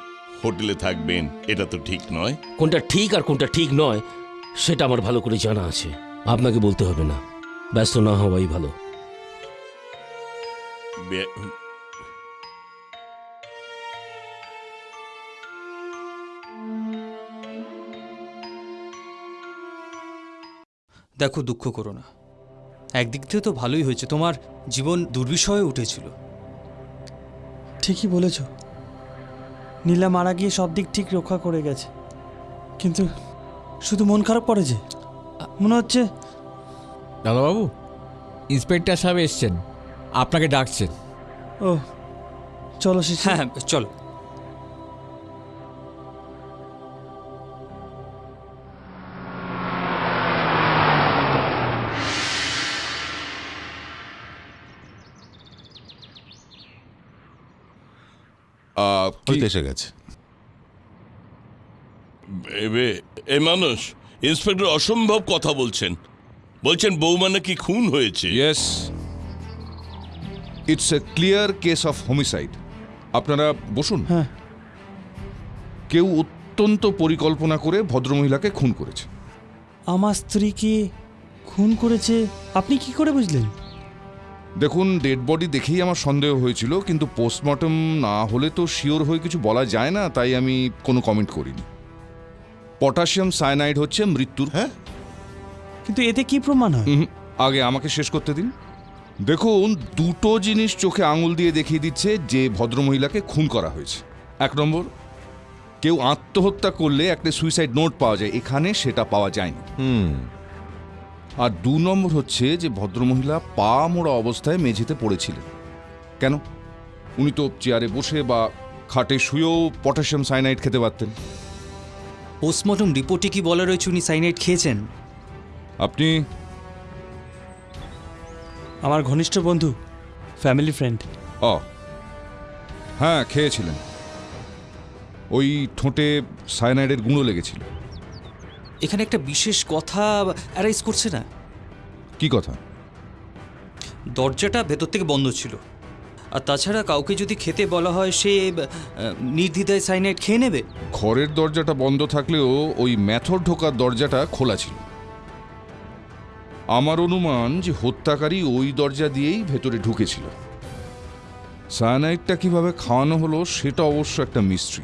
হোটেলে থাকবেন এটা তো ঠিক নয়। কোনটা ঠিক আর কোনটা ঠিক নয় সেটা আমার ভালো করে জানা আছে। আপনাকে বলতে হবে না। ব্যস্ত না হওয়াই ভালো। দেখো দুঃখ করো না। একদিক থেকে তো ভালোই হয়েছে তোমার জীবন দুর্বিষয়ে উঠেছিল। ঠিকই বলেছ। নীলা মারা গিয়ে সব দিক ঠিক রক্ষা করে গেছে। কিন্তু শুধু মন খারাপ করেছে মনে হচ্ছে দাদাবাবু ইন্সপেক্টর সাহেব এসছেন। আপনাকে ডাকছেন। ও চলো হ্যাঁ চলো। আহ, ওই কি- তো এসে গেছে। এবে এ মানুষ ইন্সপেক্টর অসম্ভব কথা বলছেন। বলছেন বৌমা নাকি খুন হয়েছে। Yes it's a clear case of homicide আপনারা বসুন। হ্যাঁ। কেউ অত্যন্ত পরিকল্পনা করে ভদ্রমহিলাকে খুন করেছে। আমার স্ত্রীকে খুন করেছে? আপনি কি করে বুঝলেন? দেখুন ডেড বডি দেখেই আমার সন্দেহ হয়েছিল কিন্তু পোস্টমর্টম না হলে তো শিওর হয়ে কিছু বলা যায় না তাই আমি কোনো কমেন্ট করিনি। পটাশিয়াম সায়ানাইড হচ্ছে মৃত্যুর হ্যাঁ? কিন্তু এতে কি প্রমাণ হয়? আগে আমাকে শেষ করতে দিন। দেখুন দুটো জিনিস চোখে আঙুল দিয়ে দেখিয়ে দিচ্ছে যে ভদ্রমহিলাকে খুন করা হয়েছে। এক নম্বর কেউ আত্মহত্যা করলে একটা সুইসাইড নোট পাওয়া যায় এখানে সেটা পাওয়া যায়নি। হুম। আর দু নম্বর হচ্ছে যে ভদ্রমহিলা পা মোড়া অবস্থায় মেঝেতে পড়েছিলেন। কেন? উনি তো চেয়ারে বসে বা খাটে শুয়েও পটাশিয়াম সাইনাইড খেতে পারতেন। পোস্টমর্টম রিপোর্টে কি বলা রয়েছে উনি সাইনাইড খেয়েছেন? আপনি আমার ঘনিষ্ঠ বন্ধু ফ্যামিলি ফ্রেন্ড। অ হ্যাঁ খেয়েছিলেন। ওই ঠোঁটে সায়ানাইডের গুঁড়ো লেগেছিল। এখানে একটা বিশেষ কথা অ্যারাইজ করছে না? কি কথা? দরজাটা ভেতর থেকে বন্ধ ছিল। আর তাছাড়া কাউকে যদি খেতে বলা হয় সে নির্দ্বিধায় সাইনাইড খেয়ে নেবে? ঘরের দরজাটা বন্ধ থাকলেও ওই ম্যাথর ঢোকার দরজাটা খোলা ছিল। আমার অনুমান যে হত্যাকারী ওই দরজা দিয়েই ভেতরে ঢুকেছিল। সায়ানাইডটা কীভাবে খাওয়ানো হলো সেটা অবশ্য একটা মিস্ট্রি।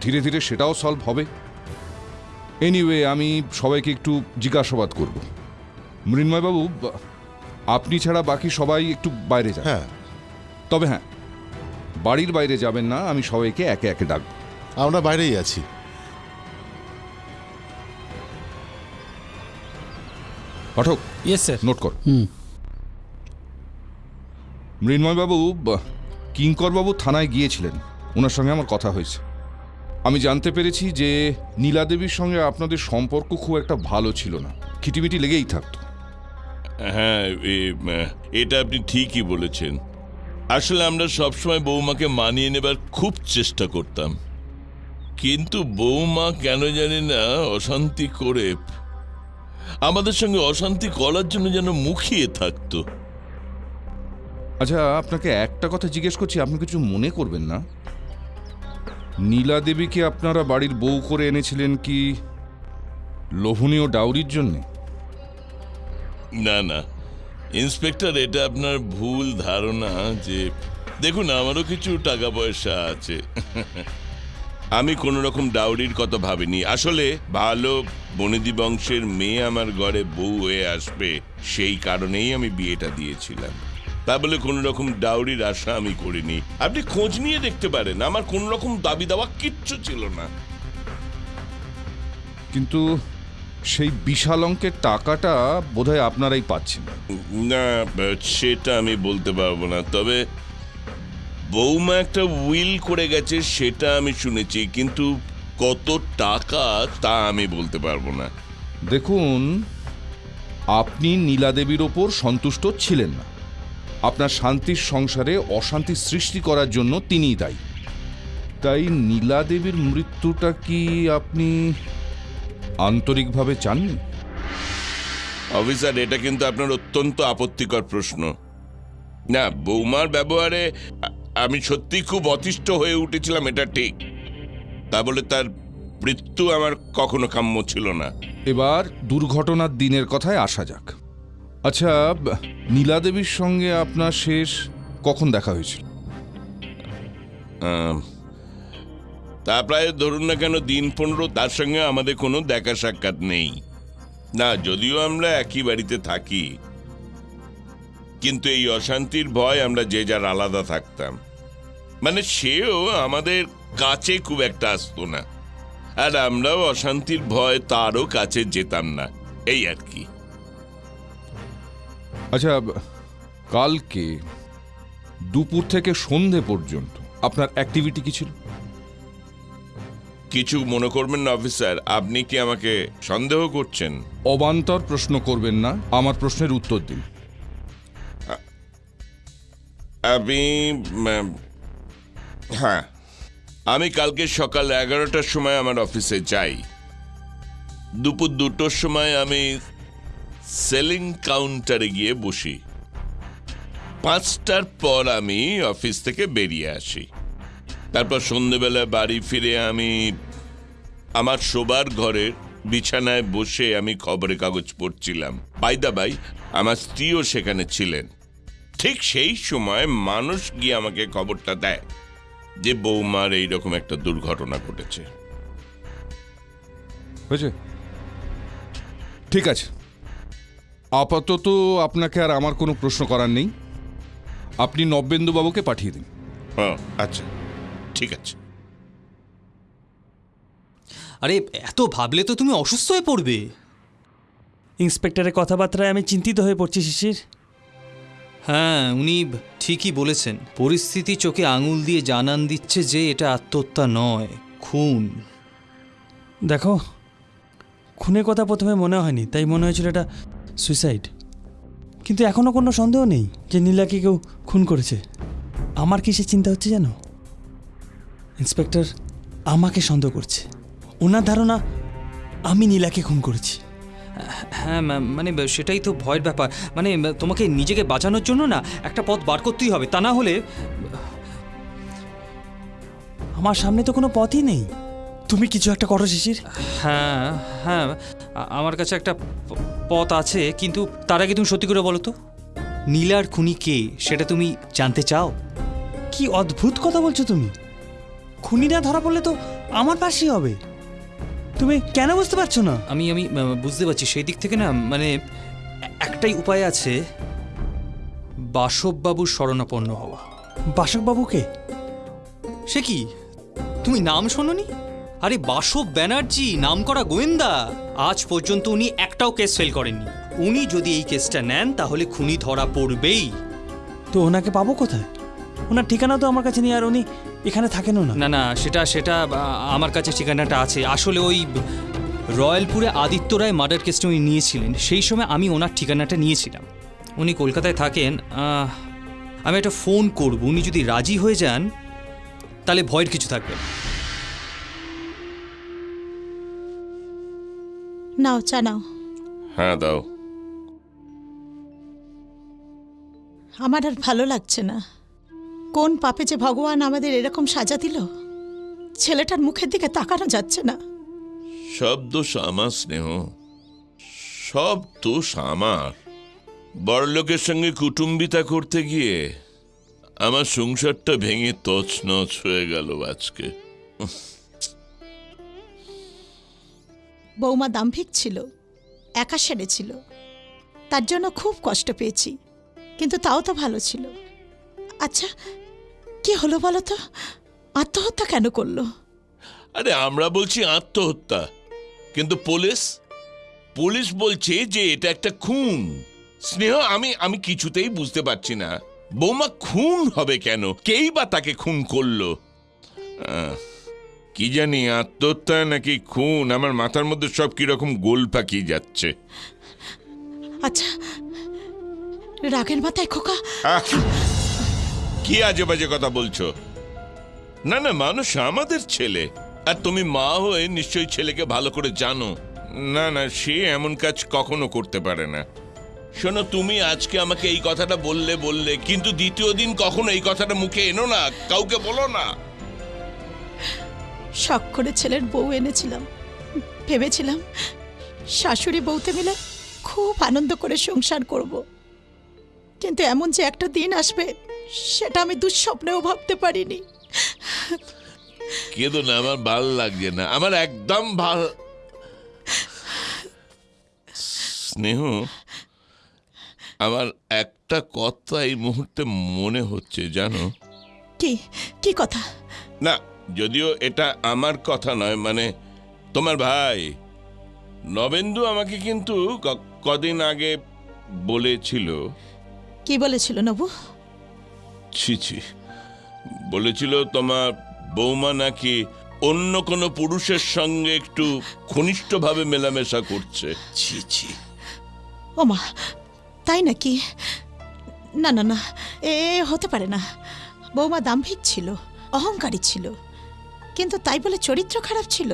ধীরে ধীরে সেটাও সলভ হবে। এনিওয়ে আমি সবাইকে একটু জিজ্ঞাসাবাদ করব। মৃন্ময়বাবু আপনি ছাড়া বাকি সবাই একটু বাইরে যান। হ্যাঁ। তবে হ্যাঁ বাড়ির বাইরে যাবেন না আমি সবাইকে একে একে ডাকবো। আমরা বাইরেই আছি। পাঠক ইয়েস স্যার নোট কর। হুম। মৃন্ময়বাবু কিঙ্করবাবু থানায় গিয়েছিলেন। ওনার সঙ্গে আমার কথা হয়েছে। আমি জানতে পেরেছি যে নীলাদেবীর সঙ্গে আপনাদের সম্পর্ক খুব একটা ভালো ছিল না। খিটিমিটি লেগেই থাকতো। হ্যাঁ এটা আপনি ঠিকই বলেছেন। আসলে আমরা সবসময় বৌমাকে মানিয়ে নেবার খুব চেষ্টা করতাম। কিন্তু বৌমা কেন জানি না অশান্তি করে আমাদের সঙ্গে অশান্তি করার জন্য যেন মুখিয়ে থাকতো। আচ্ছা আপনাকে একটা কথা জিজ্ঞেস করছি আপনি কিছু মনে করবেন না? নীলা দেবীকে আপনারা বাড়ির বউ করে এনেছিলেন কি লোভনীয় ডাউরির জন্যে? না না। ইন্সপেক্টর, এটা আপনার ভুল ধারণা যে, দেখুন, আমারও কিছু টাকা পয়সা আছে। আমি কোনো রকম ডাউরির কথা ভাবিনি। আসলে ভালো বনেদি বংশের মেয়ে আমার ঘরে বউ হয়ে আসবে, সেই কারণেই আমি বিয়েটা দিয়েছিলাম। তা বলে কোনো রকম ডাউরির আশা আমি করিনি। আপনি খোঁজ নিয়ে দেখতে পারেন আমার কোনো রকম দাবি দাওয়া কিচ্ছু ছিল না। কিন্তু সেই বিশাল অঙ্কের টাকাটা বোধহয় আপনারাই পাচ্ছেন। না সেটা আমি বলতে পারব না তবে বৌমা একটা উইল করে গেছে সেটা আমি শুনেছি কিন্তু কত টাকা তা আমি বলতে পারব না। দেখুন আপনি নীলাদেবীর ওপর সন্তুষ্ট ছিলেন না। আপনার শান্তির সংসারে অশান্তি সৃষ্টি করার জন্য তিনিই দায়ী। তাই নীলা দেবীর মৃত্যুটা কি আপনি আন্তরিকভাবে চাননি? অফিসার এটা কিন্তু আপনার অত্যন্ত আপত্তিকর প্রশ্ন। না বৌমার ব্যবহারে আমি সত্যি খুব অতিষ্ঠ হয়ে উঠেছিলাম এটা ঠিক। তা বলে তার মৃত্যু আমার কখনো কাম্য ছিল না। এবার দুর্ঘটনার দিনের কথায় আসা যাক। আচ্ছা নীলা দেবীর সঙ্গে আপনার শেষ কখন দেখা হয়েছিল? তা প্রায় ধরুন না কেন দিন পনেরো, তার সঙ্গে আমাদের কোনো দেখা সাক্ষাৎ নেই। না, যদিও আমরা একই বাড়িতে থাকি। কিন্তু এই অশান্তির ভয় আমরা যে যার আলাদা থাকতাম। মানে সেও আমাদের কাছে খুব একটা আসতো না। আর আমরাও অশান্তির ভয় তারও কাছে যেতাম না, এই আর কি। আচ্ছা কালকে দুপুর থেকে সন্ধে পর্যন্ত আপনার অ্যাক্টিভিটি কি ছিল? কিছু মনে করবেন না অফিসার আপনি কি আমাকে সন্দেহ করছেন? অবান্তর প্রশ্ন করবেন না আমার প্রশ্নের উত্তর দিন। আমি হ্যাঁ আমি কালকে সকাল এগারোটার সময় আমার অফিসে যাই। দুপুর দুটোর সময় আমি সেলিং কাউন্টারে গিয়ে বসি। পাঁচটার পর আমি অফিস থেকে বেরিয়ে আসি। তারপর সন্ধেবেলা বাড়ি ফিরে আমি আমার শোবার ঘরের বিছানায় বসে আমি খবরের কাগজ পড়ছিলাম। বাইদা বাই, আমার স্ত্রীও সেখানে ছিলেন। ঠিক সেই সময় মানুষ গিয়ে আমাকে খবরটা দেয় যে বৌমার এইরকম একটা দুর্ঘটনা ঘটেছে। ঠিক আছে। আপাতত আপনাকে আর আমার কোনো প্রশ্ন করার নেই। আপনি নব্যেন্দু বাবুকে পাঠিয়ে দিন। হ্যাঁ আচ্ছা। ঠিক আছে। আরে এত ভাবলে তো তুমি অসুস্থ হয়ে পড়বে। ইন্সপেক্টরের কথাবার্তায় আমি চিন্তিত হয়ে পড়ছি শিশির। হ্যাঁ উনি ঠিকই বলেছেন। পরিস্থিতি চোখে আঙুল দিয়ে জানান দিচ্ছে যে এটা আত্মহত্যা নয় খুন। দেখো খুনের কথা প্রথমে মনে হয়নি তাই মনে হয়েছিল এটা সুইসাইড কিন্তু এখনও কোনো সন্দেহ নেই যে নীলাকে কেউ খুন করেছে। আমার কিসের চিন্তা হচ্ছে জানো? ইন্সপেক্টর আমাকে সন্দেহ করছে। ওনার ধারণা আমি নীলাকে খুন করেছি। হ্যাঁ ম্যাম মানে সেটাই তো ভয়ের ব্যাপার। মানে তোমাকে নিজেকে বাঁচানোর জন্য না একটা পথ বার করতেই হবে তা না হলে আমার সামনে তো কোনো পথই নেই। তুমি কিছু একটা করো শিশির। হ্যাঁ হ্যাঁ আমার কাছে একটা পথ আছে কিন্তু তার আগে তুমি সত্যি করে বলো তো। নীলার খুনি কে সেটা তুমি জানতে চাও? কি অদ্ভুত কথা বলছো তুমি? খুনি না ধরা পড়লে তো আমার পাশেই হবে। তুমি কেন বুঝতে পারছ না? আমি আমি বুঝতে পারছি। সেই দিক থেকে না মানে একটাই উপায় আছে বাসববাবুর শরণাপন্ন হওয়া। বাসকবাবুকে সে কি? তুমি নাম শোনোনি? আরে বাসব ব্যানার্জি নামকরা গোয়েন্দা। আজ পর্যন্ত উনি একটাও কেস ফেল করেননি। উনি যদি এই কেসটা নেন তাহলে খুনি ধরা পড়বেই। তো ওনাকে পাবো কোথায়? ওনার ঠিকানা তো আমার কাছে নেই আর উনি এখানে থাকেনও না। না না সেটা সেটা আ, আমার কাছে ঠিকানাটা আছে। আসলে ওই রয়্যালপুরে আদিত্য রায় মার্ডার কেসটা উনি নিয়েছিলেন। সেই সময় আমি ওনার ঠিকানাটা নিয়েছিলাম। উনি কলকাতায় থাকেন আহ, আমি একটা ফোন করব। উনি যদি রাজি হয়ে যান তাহলে ভয়ের কিছু থাকবে না। নাও চা নাও। হ্যাঁ দাও। আমার আর ভালো লাগছে না। কোন পাপে যে ভগবান আমাদের এরকম সাজা দিল? ছেলেটার মুখের দিকে তাকানো যাচ্ছে না। সব দোষ আমার স্নেহ। সব দোষ আমার। বড়লোকের সঙ্গে কুটুম্বিতা করতে গিয়ে আমার সংসারটা ভেঙে তছনছ হয়ে গেল আজকে। বৌমা দাম্ভিক ছিল একা সেরে ছিল। তার জন্য খুব কষ্ট পেয়েছি কিন্তু তাও তো ভালো ছিল। আচ্ছা কি হলো বলো তো? আত্মহত্যা কেন করল? আরে আমরা বলছি আত্মহত্যা কিন্তু পুলিশ পুলিশ বলছে যে এটা একটা খুন। স্নেহ আমি আমি কিছুতেই বুঝতে পারছি না। বৌমা খুন হবে কেন? কেই বা তাকে খুন করল? আহ, কি জানি আত্মহত্যা নাকি খুন? আমার মাথার মধ্যে সব কীরকম গোল পাকিয়ে যাচ্ছে। আচ্ছা রাগের মাথায় খোকা। কি আজে বাজে কথা বলছো? না না মানুষ আমাদের ছেলে। আর তুমি মা হয়ে নিশ্চয়ই ছেলেকে ভালো করে জানো। না না সে এমন কাজ কখনো করতে পারে না। শোনো তুমি আজকে আমাকে এই কথাটা বললে বললে কিন্তু দ্বিতীয় দিন কখনো এই কথাটা মুখে এনো না কাউকে বলো না। শখ করে ছেলের বউ এনেছিলাম। ভেবেছিলাম শাশুড়ি বউতে মিলে খুব আনন্দ করে সংসার করব। কিন্তু এমন যে একটা দিন আসবে সেটা আমি দুঃস্বপ্নেও ভাবতে পারিনি। কেঁদো না আমার ভালো লাগছে না আমার একদম ভালো। স্নেহ আমার একটা কথা এই মুহূর্তে মনে হচ্ছে জানো? কি কি কথা? না যদিও এটা আমার কথা নয় মানে তোমার ভাই। নবেন্দু আমাকে কিন্তু ক- কদিন আগে বলেছিল। কি বলেছিল নবু? ছি ছি। বলেছিল তোমার বৌমা নাকি অন্য কোনো পুরুষের সঙ্গে একটু ঘনিষ্ঠভাবে মেলামেশা করছে। ছি ছি। ওমা তাই নাকি? না না না এ হতে পারে না। বৌমা দাম্ভিক ছিল অহংকারী ছিল। কিন্তু তাই বলে চরিত্র খারাপ ছিল?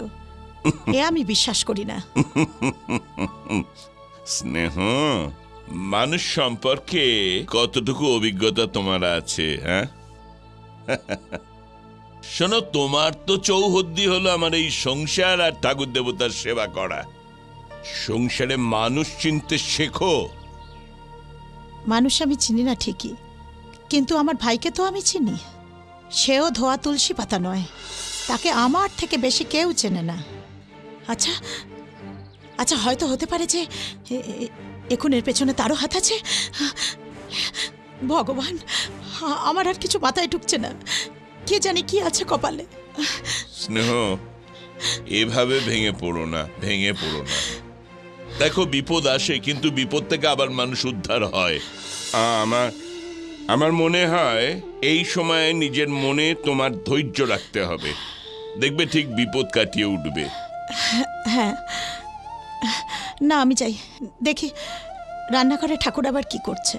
এ আমি বিশ্বাস করি না। স্নেহ মানুষ সম্পর্কে কতটুকু অভিজ্ঞতা তোমার আছে হ্যাঁ? *laughs* শোনো তোমার তো চৌহদ্দি হলো আমার এই সংসার আর ঠাকুর দেবতার সেবা করা। সংসারে মানুষ চিনতে শেখো। মানুষ আমি চিনি না ঠিকই কিন্তু আমার ভাইকে তো আমি চিনি। সেও ধোয়া তুলসী পাতা নয়। তাকে আমার থেকে বেশি কেউ চেনে না। আচ্ছা আচ্ছা হয়তো হতে পারে যে এখন এর পেছনে তারও হাত আছে। ভগবান আমার আর কিছু মাথায় ঢুকছে না। কে জানে কি আছে কপালে। স্নেহ এভাবে ভেঙে পড়ো না ভেঙে পড়ো না। দেখো বিপদ আসে কিন্তু বিপদ থেকে আবার মানুষ উদ্ধার হয়। আমার আমার মনে হয় এই সময়ে নিজের মনে তোমার ধৈর্য রাখতে হবে। দেখবে ঠিক বিপদ কাটিয়ে উঠবে। হ্যাঁ। না, আমি চাই। দেখি, রান্নাঘরে ঠাকুর আবার কি করছে?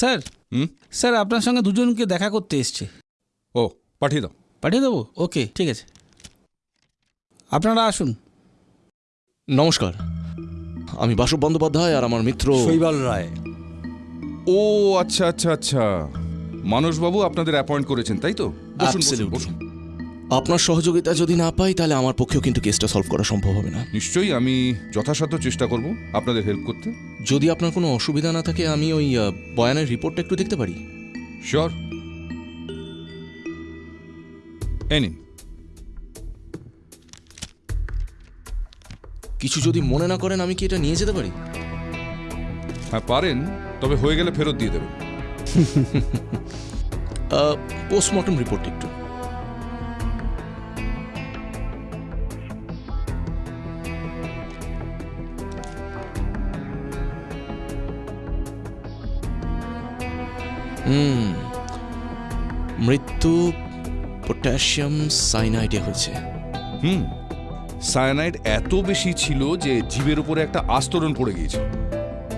স্যার হুম? স্যার আপনার সঙ্গে দুজনকে দেখা করতে এসছে। ও পাঠিয়ে দাও। পাঠিয়ে দেবো? ওকে ঠিক আছে। আপনারা আসুন। নমস্কার। আমি বাসব বন্দ্যোপাধ্যায় আর আমার মিত্র শৈবাল রায়। ও আচ্ছা আচ্ছা আচ্ছা। মানসবাবু আপনাদের অ্যাপয়েন্ট করেছেন তাই তো? বসুন, বসুন Absolutely. বসুন। আপনার সহযোগিতা যদি না পাই তাহলে আমার পক্ষেও কিন্তু কেসটা সলভ করা সম্ভব হবে না। নিশ্চয়ই আমি যথাসাধ্য চেষ্টা করব আপনাদের হেল্প করতে। যদি আপনার কোনো অসুবিধা না থাকে আমি ওই আহ, বয়ানের রিপোর্টটা একটু দেখতে পারি। শিওর এই নিন। কিছু যদি মনে না করেন আমি কি এটা নিয়ে যেতে পারি? হ্যাঁ পারেন তবে হয়ে গেলে ফেরত দিয়ে দেবেন। *laughs* পোস্টমর্টম রিপোর্ট একটু। মৃত্যু পটাশিয়াম সাইনাইডে হয়েছে। হুম। সায়ানাইড এত বেশি ছিল যে জীবের উপরে একটা আস্তরণ পড়ে গিয়েছে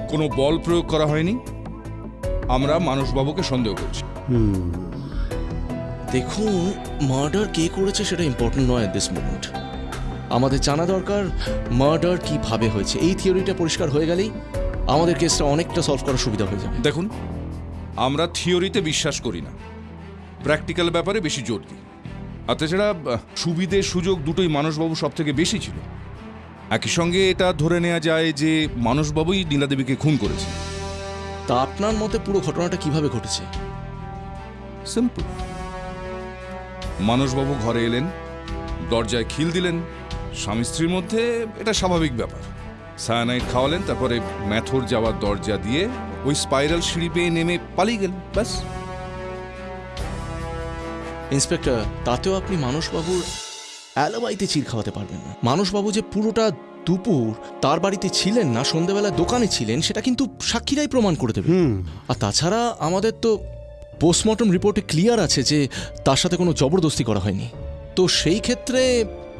কোনো বল প্রয়োগ করা হয়নি। আমরা মানসবাবুকে সন্দেহ করছি। দেখুন মার্ডার কে করেছে সেটা ইম্পর্টেন্ট নয় দিস মোমেন্ট আমাদের জানা দরকার মার্ডার কীভাবে হয়েছে। এই থিওরিটা পরিষ্কার হয়ে গেলেই আমাদের কেসটা অনেকটা সলভ করার সুবিধা হয়ে যাবে। দেখুন আমরা থিওরিতে বিশ্বাস করি না। প্র্যাকটিক্যাল ব্যাপারে বেশি জোর দিই। আর তাছাড়া সুবিধে সুযোগ দুটোই মানসবাবু সব থেকে বেশি ছিল। একই সঙ্গে এটা ধরে নেওয়া যায় যে মানসবাবুই নীলাদেবীকে খুন করেছে তা আপনার মতে পুরো ঘটনাটা কীভাবে ঘটেছে? সিম্পল মানসবাবু ঘরে এলেন দরজায় খিল দিলেন স্বামী স্ত্রীর মধ্যে এটা স্বাভাবিক ব্যাপার। সায়ানাইট খাওয়ালেন তারপরে ম্যাথর যাওয়ার দরজা দিয়ে ওই স্পাইরাল সিঁড়ি পেয়ে নেমে পালিয়ে গেল ব্যাস। ইন্সপেক্টর তাতেও আপনি মানসবাবুর অ্যালোবাইতে চির খাওয়াতে পারবেন না। মানসবাবু যে পুরোটা দুপুর তার বাড়িতে ছিলেন না সন্ধ্যেবেলা দোকানে ছিলেন সেটা কিন্তু সাক্ষীরাই প্রমাণ করে দেবে। আর তাছাড়া আমাদের তো পোস্টমর্টম রিপোর্টে ক্লিয়ার আছে যে তার সাথে কোনো জবরদস্তি করা হয়নি। তো সেই ক্ষেত্রে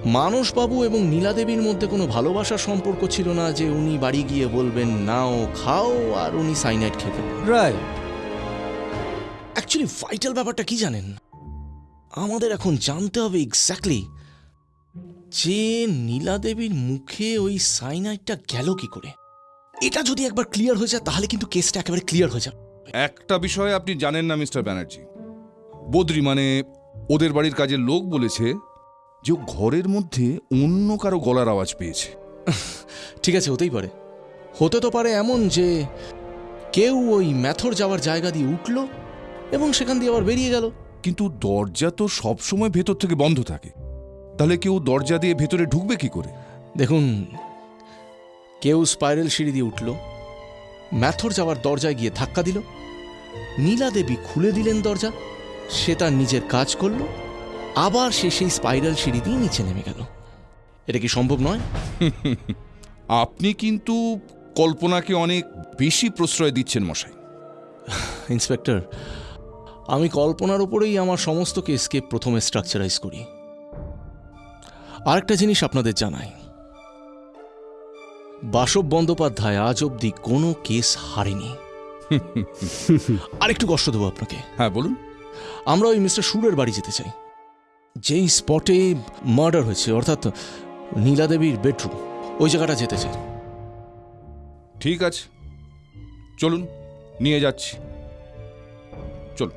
মানসবাবু এবং নীলাদেবীর মধ্যে কোনো ভালোবাসার সম্পর্ক ছিল না যে উনি বাড়ি গিয়ে বলবেন নাও খাও আর উনি সাইনাইড খেয়ে ফেলবেন রায় অ্যাকচুয়ালি ভাইটাল ব্যাপারটা কি জানেন? আমাদের এখন জানতে হবে এক্স্যাক্টলি যে নীলাদেবীর মুখে ওই সাইনাইডটা গেল কি করে। এটা যদি একবার ক্লিয়ার হয়ে যায় তাহলে কিন্তু কেসটা একেবারে ক্লিয়ার হয়ে যাবে। একটা বিষয় আপনি জানেন না মিস্টার ব্যানার্জি। বদ্রি মানে ওদের বাড়ির কাজের লোক বলেছে যে ঘরের মধ্যে অন্য কারও গলার আওয়াজ পেয়েছে। ঠিক আছে হতেই পারে। হতে তো পারে এমন যে কেউ ওই ম্যাথর যাওয়ার জায়গা দিয়ে উঠল এবং সেখান দিয়ে আবার বেরিয়ে গেল। কিন্তু দরজা তো সবসময় ভেতর থেকে বন্ধ থাকে। তাহলে কেউ দরজা দিয়ে ভেতরে ঢুকবে কি করে? দেখুন কেউ স্পাইরাল সিঁড়ি দিয়ে উঠল ম্যাথর যাওয়ার দরজায় গিয়ে ধাক্কা দিল নীলা দেবী খুলে দিলেন দরজা সে তার নিজের কাজ করল আবার সে সেই স্পাইরাল সিঁড়ি দিয়ে নিচে নেমে গেল। এটা কি সম্ভব নয়? *laughs* আপনি কিন্তু কল্পনাকে অনেক বেশি প্রশ্রয় দিচ্ছেন মশাই। *sighs* ইন্সপেক্টর আমি কল্পনার উপরেই আমার সমস্ত কেসকে প্রথমে স্ট্রাকচারাইজ করি। আরেকটা জিনিস আপনাদের জানাই। বাসব বন্দ্যোপাধ্যায় আজ অবধি কোনো কেস হারেনি। *laughs* আরেকটু কষ্ট দেবো আপনাকে। হ্যাঁ বলুন। আমরা ওই মিস্টার সুরের বাড়ি যেতে চাই। যেই স্পটে মার্ডার হয়েছে, অর্থাৎ নীলাদেবীর বেডরুম ওই জায়গাটা যেতে চাই। ঠিক আছে। চলুন, নিয়ে যাচ্ছি। চলুন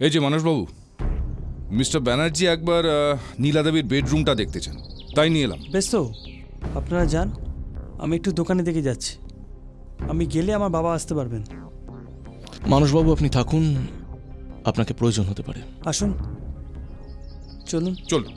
এই যে মানসবাবু মিস্টার ব্যানার্জি একবার নীলা নীলাদেবীর বেডরুমটা দেখতে চান। তাই নিয়ে এলাম। বেশ তো আপনারা যান। আমি একটু দোকানে দেখে যাচ্ছি। আমি গেলে আমার বাবা আসতে পারবেন। মানুষবাবু আপনি থাকুন। আপনাকে প্রয়োজন হতে পারে। আসুন। চলুন। চলুন।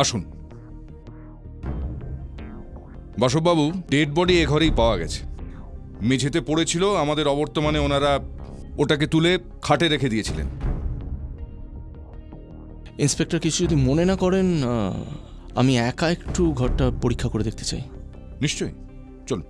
আসুন। বাসববাবু ডেড বডি এ ঘরেই পাওয়া গেছে। মেঝেতে পড়েছিল আমাদের অবর্তমানে ওনারা ওটাকে তুলে খাটে রেখে দিয়েছিলেন। ইন্সপেক্টর কিছু যদি মনে না করেন আমি একা একটু ঘরটা পরীক্ষা করে দেখতে চাই। নিশ্চয়ই। চলুন।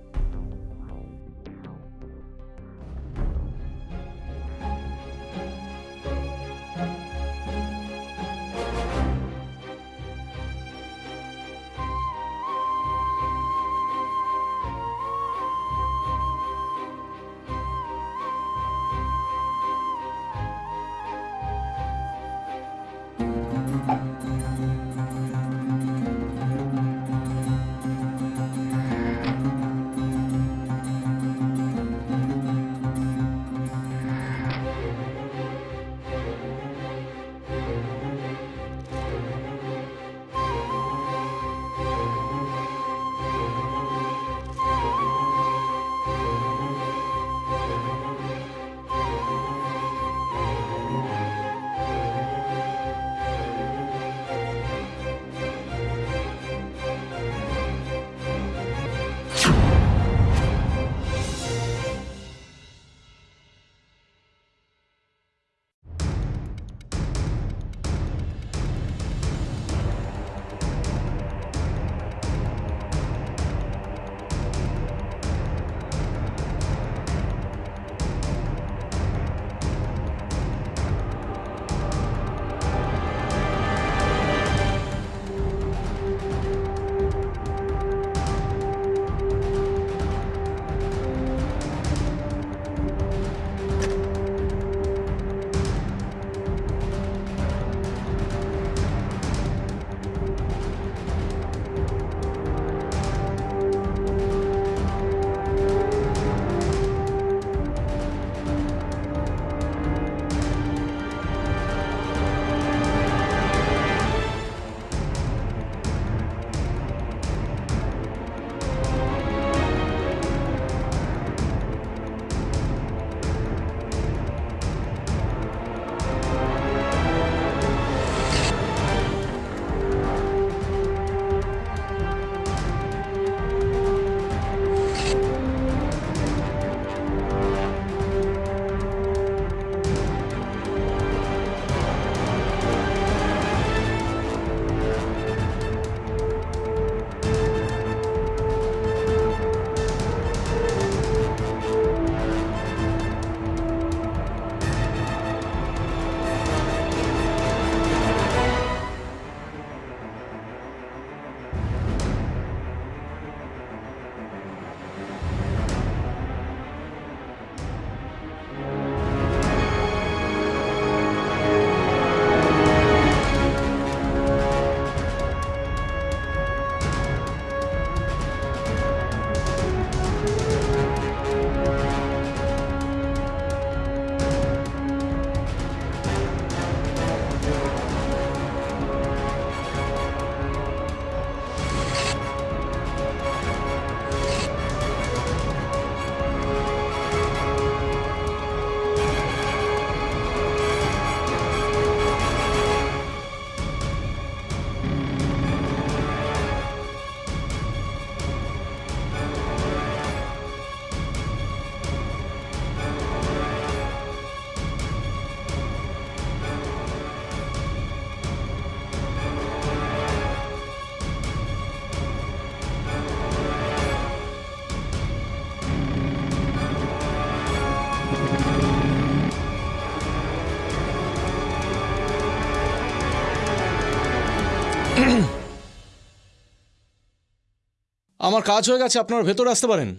আমার কাজ হয়ে গেছে আপনারা ভেতরে আসতে পারেন।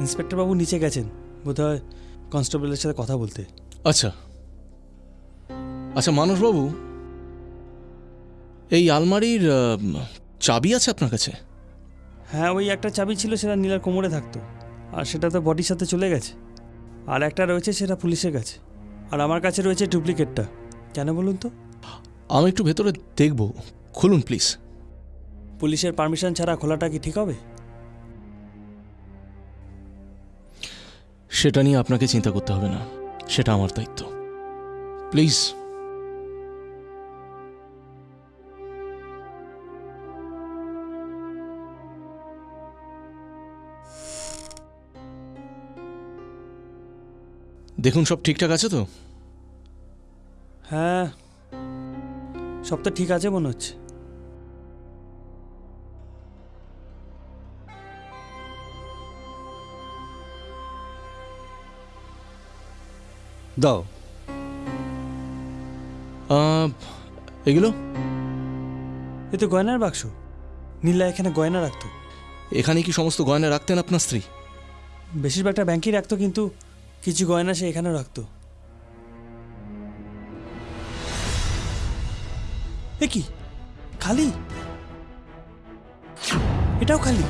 ইন্সপেক্টর বাবু নিচে গেছেন। বোধহয় কনস্টেবলের সাথে কথা বলতে। আচ্ছা। আচ্ছা মানসবাবু এই আলমারির চাবি আছে আপনার কাছে? হ্যাঁ ওই একটা চাবি ছিল সেটা নীলার কোমরে থাকতো। আর সেটা তো বডির সাথে চলে গেছে। আর একটা রয়েছে সেটা পুলিশের কাছে। আর আমার কাছে রয়েছে ডুপ্লিকেটটা। কেন বলুন তো? আমি একটু ভেতরে দেখব। খুলুন প্লিজ। পুলিশের পারমিশন ছাড়া খোলাটা কি ঠিক হবে? সেটা নিয়ে আপনাকে চিন্তা করতে হবে না। সেটা আমার দায়িত্ব। প্লিজ। দেখুন সব ঠিকঠাক আছে তো? হ্যাঁ সব তো ঠিক আছে মনে হচ্ছে। দাও। আহ, এগুলো? এ তো গয়নার বাক্স। নীলা এখানে গয়না রাখতো। এখানে কি সমস্ত গয়না রাখতেন আপনার স্ত্রী? বেশিরভাগটা ব্যাংকেই রাখতো কিন্তু কিছু গয়না সে এখানে রাখতো। এ কি? খালি? এটাও খালি?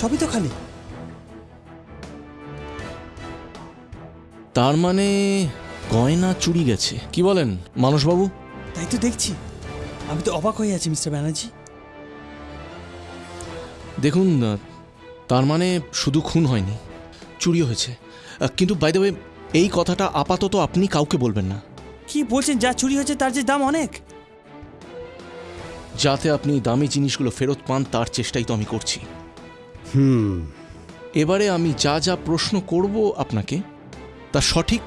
সবই তো খালি। তার মানে গয়না চুরি গেছে। কি বলেন মানসবাবু তাই তো দেখছি। আমি তো অবাক হয়ে আছি মিস্টার ব্যানার্জি। দেখুন তার মানে শুধু খুন হয়নি চুরিও হয়েছে। কিন্তু বাই দ্য এই কথাটা আপাতত আপনি কাউকে বলবেন না। কি বলছেন? যা চুরি হয়েছে তার যে দাম অনেক। যাতে আপনি দামি জিনিসগুলো ফেরত পান তার চেষ্টাই তো আমি করছি। হুম। এবারে আমি যা যা প্রশ্ন করব আপনাকে তার সঠিক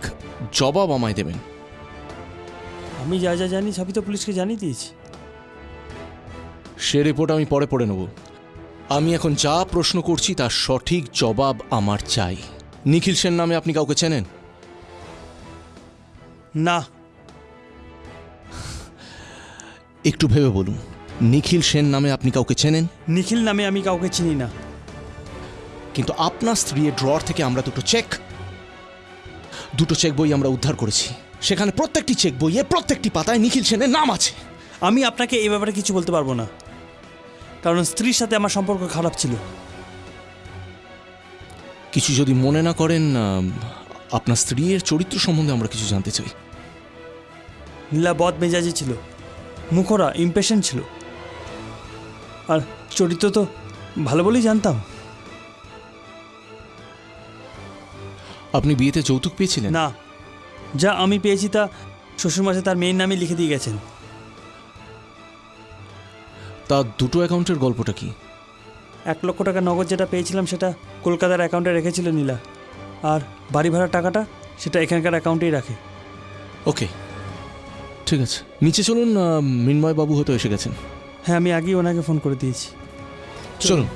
জবাব আমায় দেবেন। আমি যা যা জানি সবই তো পুলিশকে জানিয়ে দিয়েছি। সে রিপোর্ট আমি পরে পড়ে নেব। আমি এখন যা প্রশ্ন করছি তার সঠিক জবাব আমার চাই। নিখিল সেন নামে আপনি কাউকে চেনেন? না। একটু ভেবে বলুন নিখিল সেন নামে আপনি কাউকে চেনেন? নিখিল নামে আমি কাউকে চিনি না। কিন্তু আপনার স্ত্রীর ড্রয়ার থেকে আমরা দুটো চেক দুটো চেক বই আমরা উদ্ধার করেছি। সেখানে প্রত্যেকটি চেক বইয়ে প্রত্যেকটি পাতায় নিখিল সেনের নাম আছে। আমি আপনাকে এই ব্যাপারে কিছু বলতে পারব না। কারণ স্ত্রীর সাথে আমার সম্পর্ক খারাপ ছিল। কিছু যদি মনে না করেন আপনার স্ত্রীর চরিত্র সম্বন্ধে আমরা কিছু জানতে চাই। নীলা বদ মেজাজি ছিল। মুখরা ইম্পেশেন্ট ছিল। আর চরিত্র তো ভালো বলেই জানতাম। আপনি বিয়েতে যৌতুক পেয়েছিলেন? না। যা আমি পেয়েছি তা শ্বশুরমাসে তার মেয়ের নামে লিখে দিয়ে গেছেন। তা দুটো অ্যাকাউন্টের গল্পটা কি? এক লক্ষ টাকা নগদ যেটা পেয়েছিলাম সেটা কলকাতার অ্যাকাউন্টে রেখেছিল নীলা। আর বাড়ি ভাড়ার টাকাটা সেটা এখানকার অ্যাকাউন্টেই রাখে। ওকে ঠিক আছে। নিচে চলুন মিনময় বাবু হয়তো এসে গেছেন। হ্যাঁ আমি আগেই ওনাকে ফোন করে দিয়েছি। চলুন।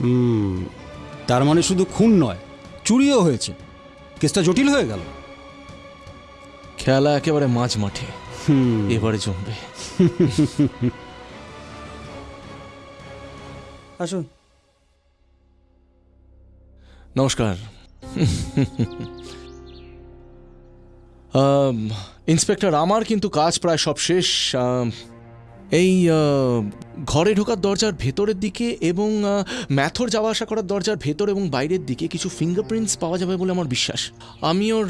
হুম তার মানে শুধু খুন নয় চুরিও হয়েছে। কেসটা জটিল হয়ে গেল। খেলা একেবারে মাঝ মাঠে এবারে জমবে। আসুন। নমস্কার। ইন্সপেক্টর আমার কিন্তু কাজ প্রায় সব শেষ। এই ঘরে ঢোকার দরজার ভেতরের দিকে এবং ম্যাথর যাওয়া আসা করার দরজার ভেতর এবং বাইরের দিকে কিছু ফিঙ্গারপ্রিন্টস পাওয়া যাবে বলে আমার বিশ্বাস। আমি ওর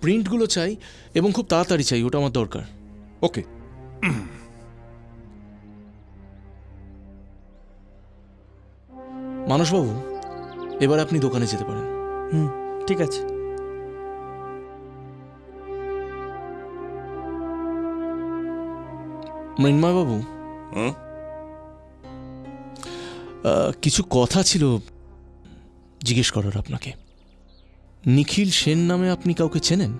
প্রিন্টগুলো চাই এবং খুব তাড়াতাড়ি চাই ওটা আমার দরকার। ওকে মানসবাবু এবার আপনি দোকানে যেতে পারেন। হুম ঠিক আছে। মৃন্ময়বাবু। আহ, কিছু কথা ছিল জিজ্ঞেস করার আপনাকে। নিখিল সেন নামে আপনি কাউকে চেনেন?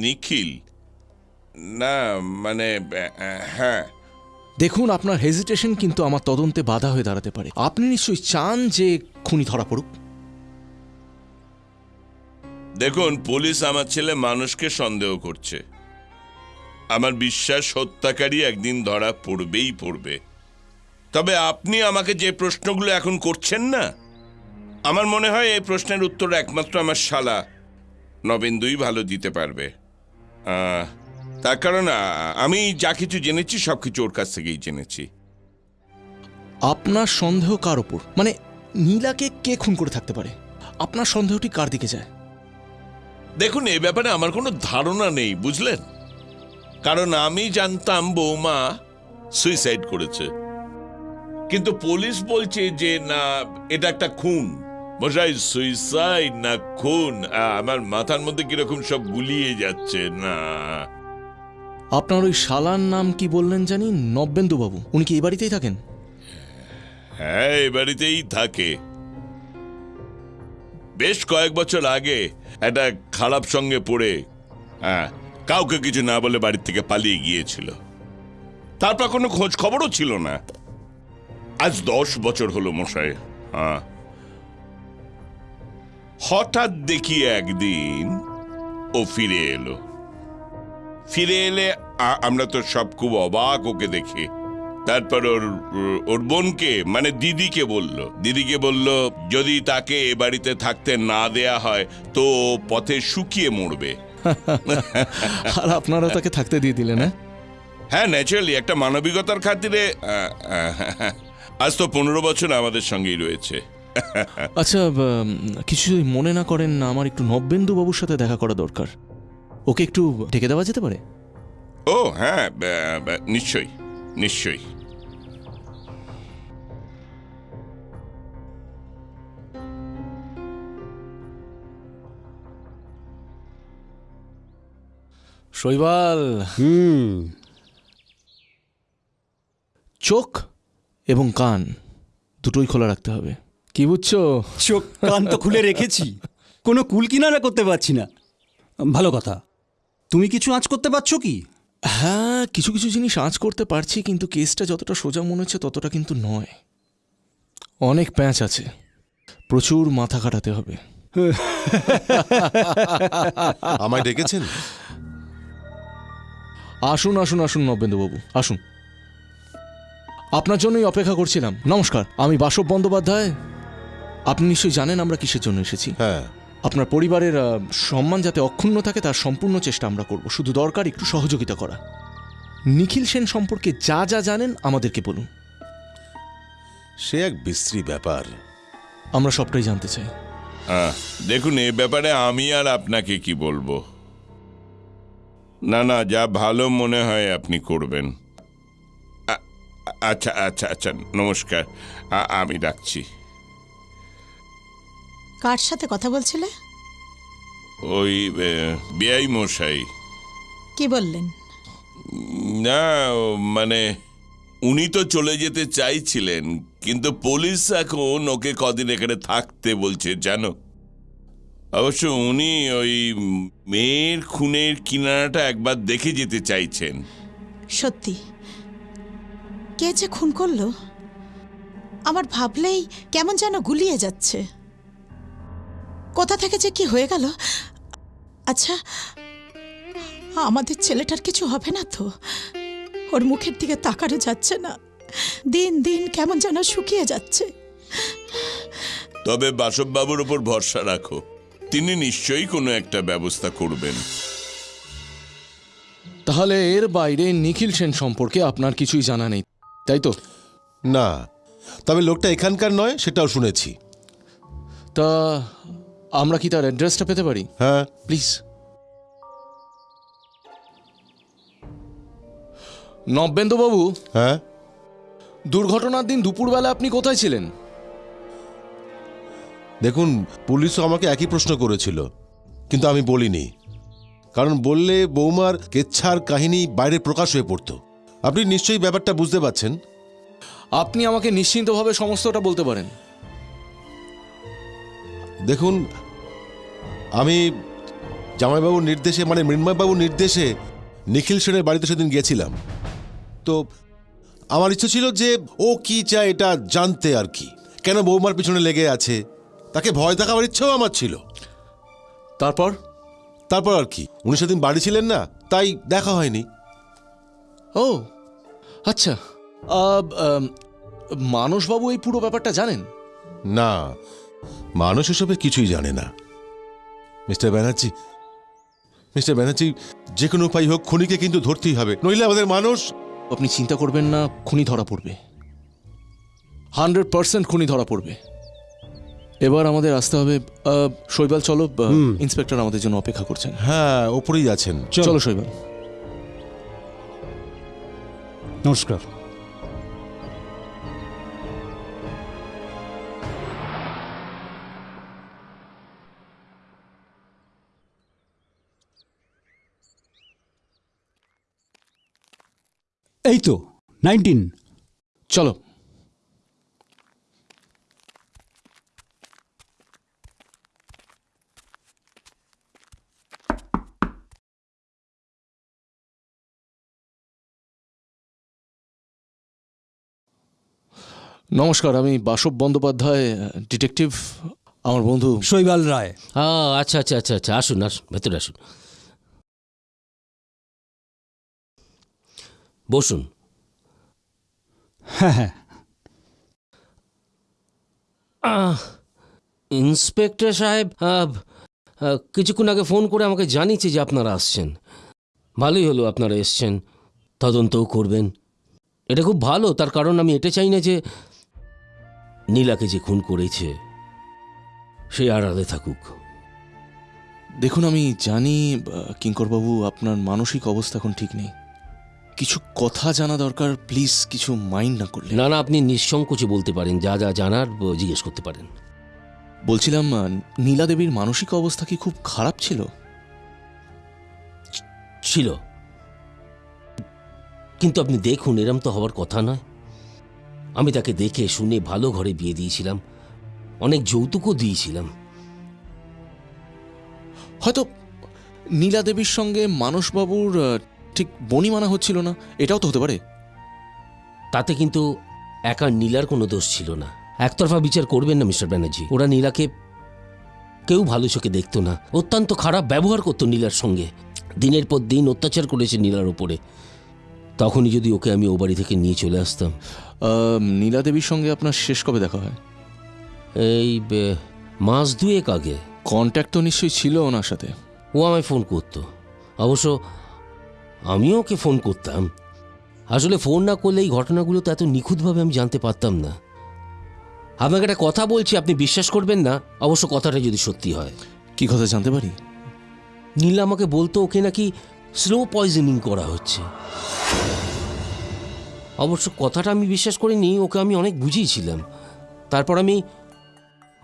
নিখিল? না মানে হ্যাঁ। দেখুন আপনার হেজিটেশন কিন্তু আমার তদন্তে বাধা হয়ে দাঁড়াতে পারে। আপনি নিশ্চয়ই চান যে খুনি ধরা পড়ুক? দেখুন পুলিশ আমার ছেলে মানুষকে সন্দেহ করছে। আমার বিশ্বাস হত্যাকারী একদিন ধরা পড়বেই পড়বে। তবে আপনি আমাকে যে প্রশ্নগুলো এখন করছেন না আমার মনে হয় এই প্রশ্নের উত্তর একমাত্র আমার শালা নবেন্দুই ভালো দিতে পারবে। আহ, তার কারণ আমি যা কিছু জেনেছি সব কিছু ওর কাছ থেকেই জেনেছি। আপনার সন্দেহ কার ওপর মানে নীলাকে কে খুন করে থাকতে পারে? আপনার সন্দেহটি কার দিকে যায়? দেখুন এ ব্যাপারে আমার কোনো ধারণা নেই বুঝলেন? কারণ আমি জানতাম বৌমা সুইসাইড করেছে। কিন্তু পুলিশ বলছে যে না এটা একটা খুন। মশাই সুইসাইড না খুন? আমার মাথার মধ্যে কীরকম সব গুলিয়ে যাচ্ছে না। আপনার ওই শালার নাম কি বললেন জানি? নব্যেন্দু বাবু উনি কি এই বাড়িতেই থাকেন? হ্যাঁ এ বাড়িতেই থাকে। বেশ কয়েক বছর আগে একটা খারাপ সঙ্গে পড়ে হ্যাঁ কাউকে কিছু না বলে বাড়ির থেকে পালিয়ে গিয়েছিল। তারপর কোনো খোঁজ খবরও ছিল না। আজ দশ বছর হলো মশাই হ্যাঁ। হঠাৎ দেখি একদিন ও ফিরে এলো। ফিরে এলে আমরা তো সব খুব অবাক ওকে দেখে। তারপর ওর ওর বোনকে মানে দিদিকে বলল। দিদিকে বলল যদি তাকে এ বাড়িতে থাকতে না দেয়া হয় তো পথে শুকিয়ে মরবে। *laughs* আর আপনারা তাকে থাকতে দিয়ে দিলেন হ্যাঁ? ন্যাচারালি একটা মানবিকতার খাতিরে আজ তো পনেরো বছর আমাদের সঙ্গেই রয়েছে। আচ্ছা কিছু মনে না করেন না আমার একটু নব্যেন্দু বাবুর সাথে দেখা করা দরকার। ওকে একটু ডেকে দেওয়া যেতে পারে? ও হ্যাঁ নিশ্চয়ই নিশ্চয়ই। শৈবাল। হুম। চোখ এবং কান দুটোই খোলা রাখতে হবে। কি বুঝছ? চোখ কান তো খুলে রেখেছি। কোনো কুল কিনারা করতে পারছি না। ভালো কথা। তুমি কিছু আঁচ করতে পারছ কি? হ্যাঁ কিছু কিছু জিনিস আঁচ করতে পারছি কিন্তু কেসটা যতটা সোজা মনে হচ্ছে ততটা কিন্তু নয়। অনেক প্যাঁচ আছে। প্রচুর মাথা কাটাতে হবে। আমায় ডেকেছেন? আসুন আসুন আসুন নবেন্দুবাবু আসুন। আপনার জন্যই অপেক্ষা করছিলাম। নমস্কার আমি বাসব বন্দ্যোপাধ্যায়। আপনি নিশ্চয়ই জানেন আমরা কিসের জন্য এসেছি? হ্যাঁ। আপনার পরিবারের সম্মান যাতে অক্ষুণ্ণ থাকে তার সম্পূর্ণ চেষ্টা আমরা করব। শুধু দরকার একটু সহযোগিতা করা। নিখিল সেন সম্পর্কে যা যা জানেন আমাদেরকে বলুন। সে এক বিশ্রী ব্যাপার। আমরা সবটাই জানতে চাই। দেখুন এ ব্যাপারে আমি আর আপনাকে কি বলব? না না যা ভালো মনে হয় আপনি করবেন। আচ্ছা আচ্ছা আচ্ছা নমস্কার। আ- আমি রাখছি। কার সাথে কথা বলছিলে? ওই বিআই মশাই। কি বললেন? না মানে উনি তো চলে যেতে চাইছিলেন কিন্তু পুলিশ এখন ওকে কদিন এখানে থাকতে বলছে জানো? অবশ্য উনি ওই মেয়ের খুনের কিনারাটা একবার দেখে যেতে চাইছেন। সত্যি? কে যে খুন করল? আমার ভাবলেই কেমন যেন গুলিয়ে যাচ্ছে। কোথা থেকে যে কি হয়ে গেল? আচ্ছা আমাদের ছেলেটার কিছু হবে না তো? ওর মুখের দিকে তাকানো যাচ্ছে না। দিন দিন কেমন যেন শুকিয়ে যাচ্ছে। তবে বাসববাবুর উপর ভরসা রাখো তিনি নিশ্চয়ই কোনো একটা ব্যবস্থা করবেন। তাহলে এর বাইরে নিখিল সেন সম্পর্কে আপনার কিছুই জানা নেই তাই তো? না তবে লোকটা এখানকার নয় সেটাও শুনেছি। তা আমরা কি তার অ্যাড্রেসটা পেতে পারি? হ্যাঁ। প্লিজ নব্যেন্দুবাবু হ্যাঁ? দুর্ঘটনার দিন দুপুরবেলা আপনি কোথায় ছিলেন? দেখুন পুলিশও আমাকে একই প্রশ্ন করেছিল কিন্তু আমি বলিনি। কারণ বললে বৌমার কেচ্ছার কাহিনী বাইরে প্রকাশ হয়ে পড়তো। আপনি নিশ্চয়ই ব্যাপারটা বুঝতে পারছেন? আপনি আমাকে নিশ্চিন্তভাবে সমস্তটা বলতে পারেন। দেখুন আমি জামাইবাবুর নির্দেশে মানে মৃন্ময়বাবুর নির্দেশে নিখিল সেনের বাড়িতে সেদিন গিয়েছিলাম। তো আমার ইচ্ছে ছিল যে ও কি চায় এটা জানতে আর কি। কেন বৌমার পিছনে লেগে আছে? তাকে ভয় দেখাবার ইচ্ছেও আমার ছিল। তারপর? তারপর আর কি। উনি সেদিন বাড়ি ছিলেন না তাই দেখা হয়নি। ও আচ্ছা। মানসবাবু এই পুরো ব্যাপারটা জানেন? না মানুষ এসবের কিছুই জানে না। মিস্টার ব্যানার্জি মিস্টার ব্যানার্জি যে কোনো উপায় হোক খুনিকে কিন্তু ধরতেই হবে নইলে আমাদের মানুষ আপনি চিন্তা করবেন না খুনি ধরা পড়বে। হান্ড্রেড পার্সেন্ট খুনি ধরা পড়বে। এবার আমাদের আসতে হবে শৈবাল চলো ইন্সপেক্টর আমাদের জন্য অপেক্ষা করছেন। হ্যাঁ ওপরেই আছেন। চলো। শৈবাল। নমস্কার। এই তো নাইনটিন চলো। নমস্কার আমি বাসব বন্দ্যোপাধ্যায় ডিটেকটিভ আমার বন্ধু। শৈবাল রায়। আচ্ছা আচ্ছা আচ্ছা আচ্ছা আসুন আসুন ভেতরে আসুন। বসুন। হ্যাঁ হ্যাঁ। আহ, ইন্সপেক্টর সাহেব আহ, আহ, কিছুক্ষণ আগে ফোন করে আমাকে জানিয়েছে যে আপনারা আসছেন। ভালোই হলো আপনারা এসছেন তদন্তও করবেন। এটা খুব ভালো তার কারণ আমি এটা চাই না যে নীলাকে যে খুন করেছে সে আড়ালে থাকুক। দেখুন আমি জানি আহ, কিঙ্করবাবু আপনার মানসিক অবস্থা এখন ঠিক নেই। কিছু কথা জানা দরকার প্লিজ কিছু মাইন্ড না করলে। না না আপনি নিঃসংকোচে বলতে পারেন যা যা জানার ব- জিজ্ঞেস করতে পারেন। বলছিলাম আহ, নীলা দেবীর মানসিক অবস্থা কি খুব খারাপ ছিল? ছিল। কিন্তু আপনি দেখুন এরম তো হওয়ার কথা নয়। আমি তাকে দেখে শুনে ভালো ঘরে বিয়ে দিয়েছিলাম। অনেক যৌতুকও দিয়েছিলাম। হয়তো নীলা দেবীর সঙ্গে মানসবাবুর আহ, ঠিক বনি মানা হচ্ছিল না এটাও তো হতে পারে। তাতে কিন্তু একা নীলার কোনো দোষ ছিল না। একতরফা বিচার করবেন না মিস্টার ব্যানার্জি। ওরা নীলাকে কেউ ভালো চোখে দেখতো না। অত্যন্ত খারাপ ব্যবহার করতো নীলার সঙ্গে। দিনের পর দিন অত্যাচার করেছে নীলার ওপরে। তখনই যদি ওকে আমি ও বাড়ি থেকে নিয়ে চলে আসতাম। নীলা দেবীর সঙ্গে আপনার শেষ কবে দেখা হয়? এই মাস দুয়েক আগে। কন্ট্যাক্ট তো নিশ্চয়ই ছিল ওনার সাথে। ও আমায় ফোন করতো। অবশ্য আমিও ওকে ফোন করতাম। আসলে ফোন না করলে এই ঘটনাগুলো তো এত নিখুঁতভাবে আমি জানতে পারতাম না। আপনাকে একটা কথা বলছি আপনি বিশ্বাস করবেন না অবশ্য কথাটা যদি সত্যি হয়। কি কথা জানতে পারি? নীলা আমাকে বলতো ওকে নাকি স্লো পয়জনিং করা হচ্ছে। অবশ্য কথাটা আমি বিশ্বাস করিনি ওকে আমি অনেক বুঝিয়েছিলাম। তারপর আমি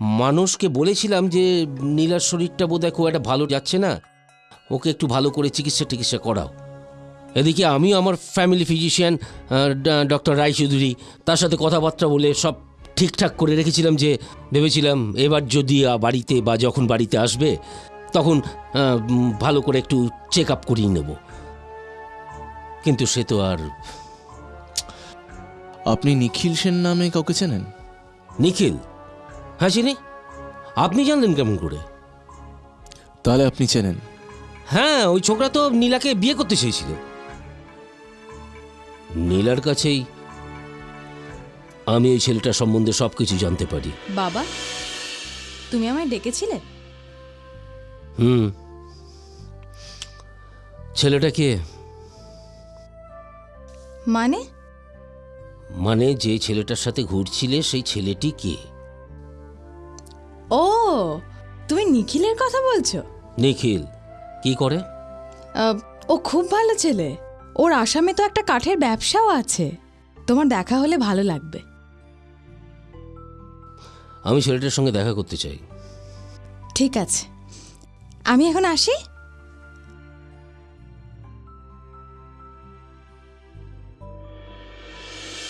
মানুষকে বলেছিলাম যে নীলার শরীরটা বোধহয় খুব একটা ভালো যাচ্ছে না ওকে একটু ভালো করে চিকিৎসা টিকিৎসা করাও। এদিকে আমিও আমার ফ্যামিলি ফিজিশিয়ান ডক্টর রায়চৌধুরী তার সাথে কথাবার্তা বলে সব ঠিকঠাক করে রেখেছিলাম যে ভেবেছিলাম এবার যদি বাড়িতে বা যখন বাড়িতে আসবে তখন ভালো করে একটু চেক আপ করিয়ে নেব। কিন্তু সে তো আর আপনি নিখিল সেন নামে কাউকে চেনেন? নিখিল? হ্যাঁ চিনি। আপনি জানলেন কেমন করে? তাহলে আপনি চেনেন। হ্যাঁ ওই ছোকরা তো নীলাকে বিয়ে করতে চেয়েছিল। নীলার কাছেই আমি ওই ছেলেটার সম্বন্ধে সব কিছু জানতে পারি। বাবা তুমি আমায় ডেকেছিলে? হুম। ছেলেটা কে? মানে? মানে যে ছেলেটার সাথে ঘুরছিলে সেই ছেলেটি কে? ও তুমি নিখিলের কথা বলছো? নিখিল। কি করে? আহ, ও খুব ভালো ছেলে। ওর আসামে তো একটা কাঠের ব্যবসাও আছে। তোমার দেখা হলে ভালো লাগবে। আমি ছেলেটার সঙ্গে দেখা করতে চাই। ঠিক আছে। আমি এখন আসি?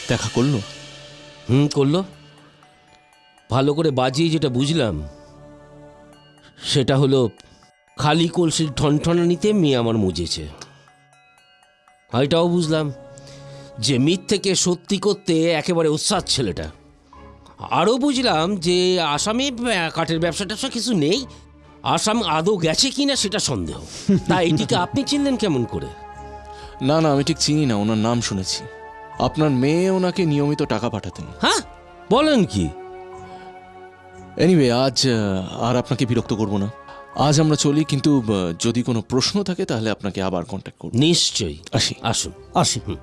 দেখা করল? হুম করল। ভালো করে বাজিয়ে যেটা বুঝলাম সেটা হলো খালি কলসির ঠনঠনানিতে মেয়ে আমার মুজেছে। এটাও বুঝলাম যে মিথ্যেকে সত্যি করতে একেবারে উৎসাহ ছেলেটা। আরও বুঝলাম যে আসামে কাঠের ব্যবসা ট্যাবসা কিছু নেই। আসাম আদৌ গেছে কি না সেটা সন্দেহ। *laughs* তা এটিকে আপনি চিনলেন কেমন করে? না না আমি ঠিক চিনি না ওনার নাম শুনেছি। আপনার মেয়ে ওনাকে নিয়মিত টাকা পাঠাতেন। হ্যাঁ? বলেন কি? এনিওয়ে আজ আর আপনাকে বিরক্ত করব না। আজ আমরা চলি কিন্তু যদি কোনো প্রশ্ন থাকে তাহলে আপনাকে আবার কন্ট্যাক্ট করব। নিশ্চয়ই। আসি। আসুন। আসি হুম।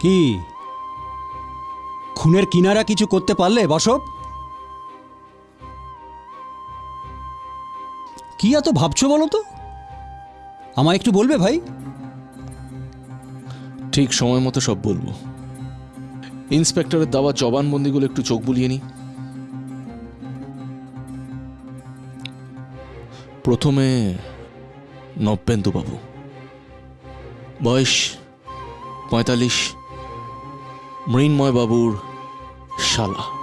কি? খুনের কিনারা কিছু করতে পারলে, বসব? কি এত ভাবছ বলো তো? আমায় একটু বলবে ভাই? ঠিক সময় মতো সব বলব। ইন্সপেক্টরের দেওয়া জবানবন্দিগুলো একটু চোখ বুলিয়ে নি প্রথমে নব্যেন্দু বাবু। বয়স পঁয়তাল্লিশ। মৃন্ময় বাবুর শালা।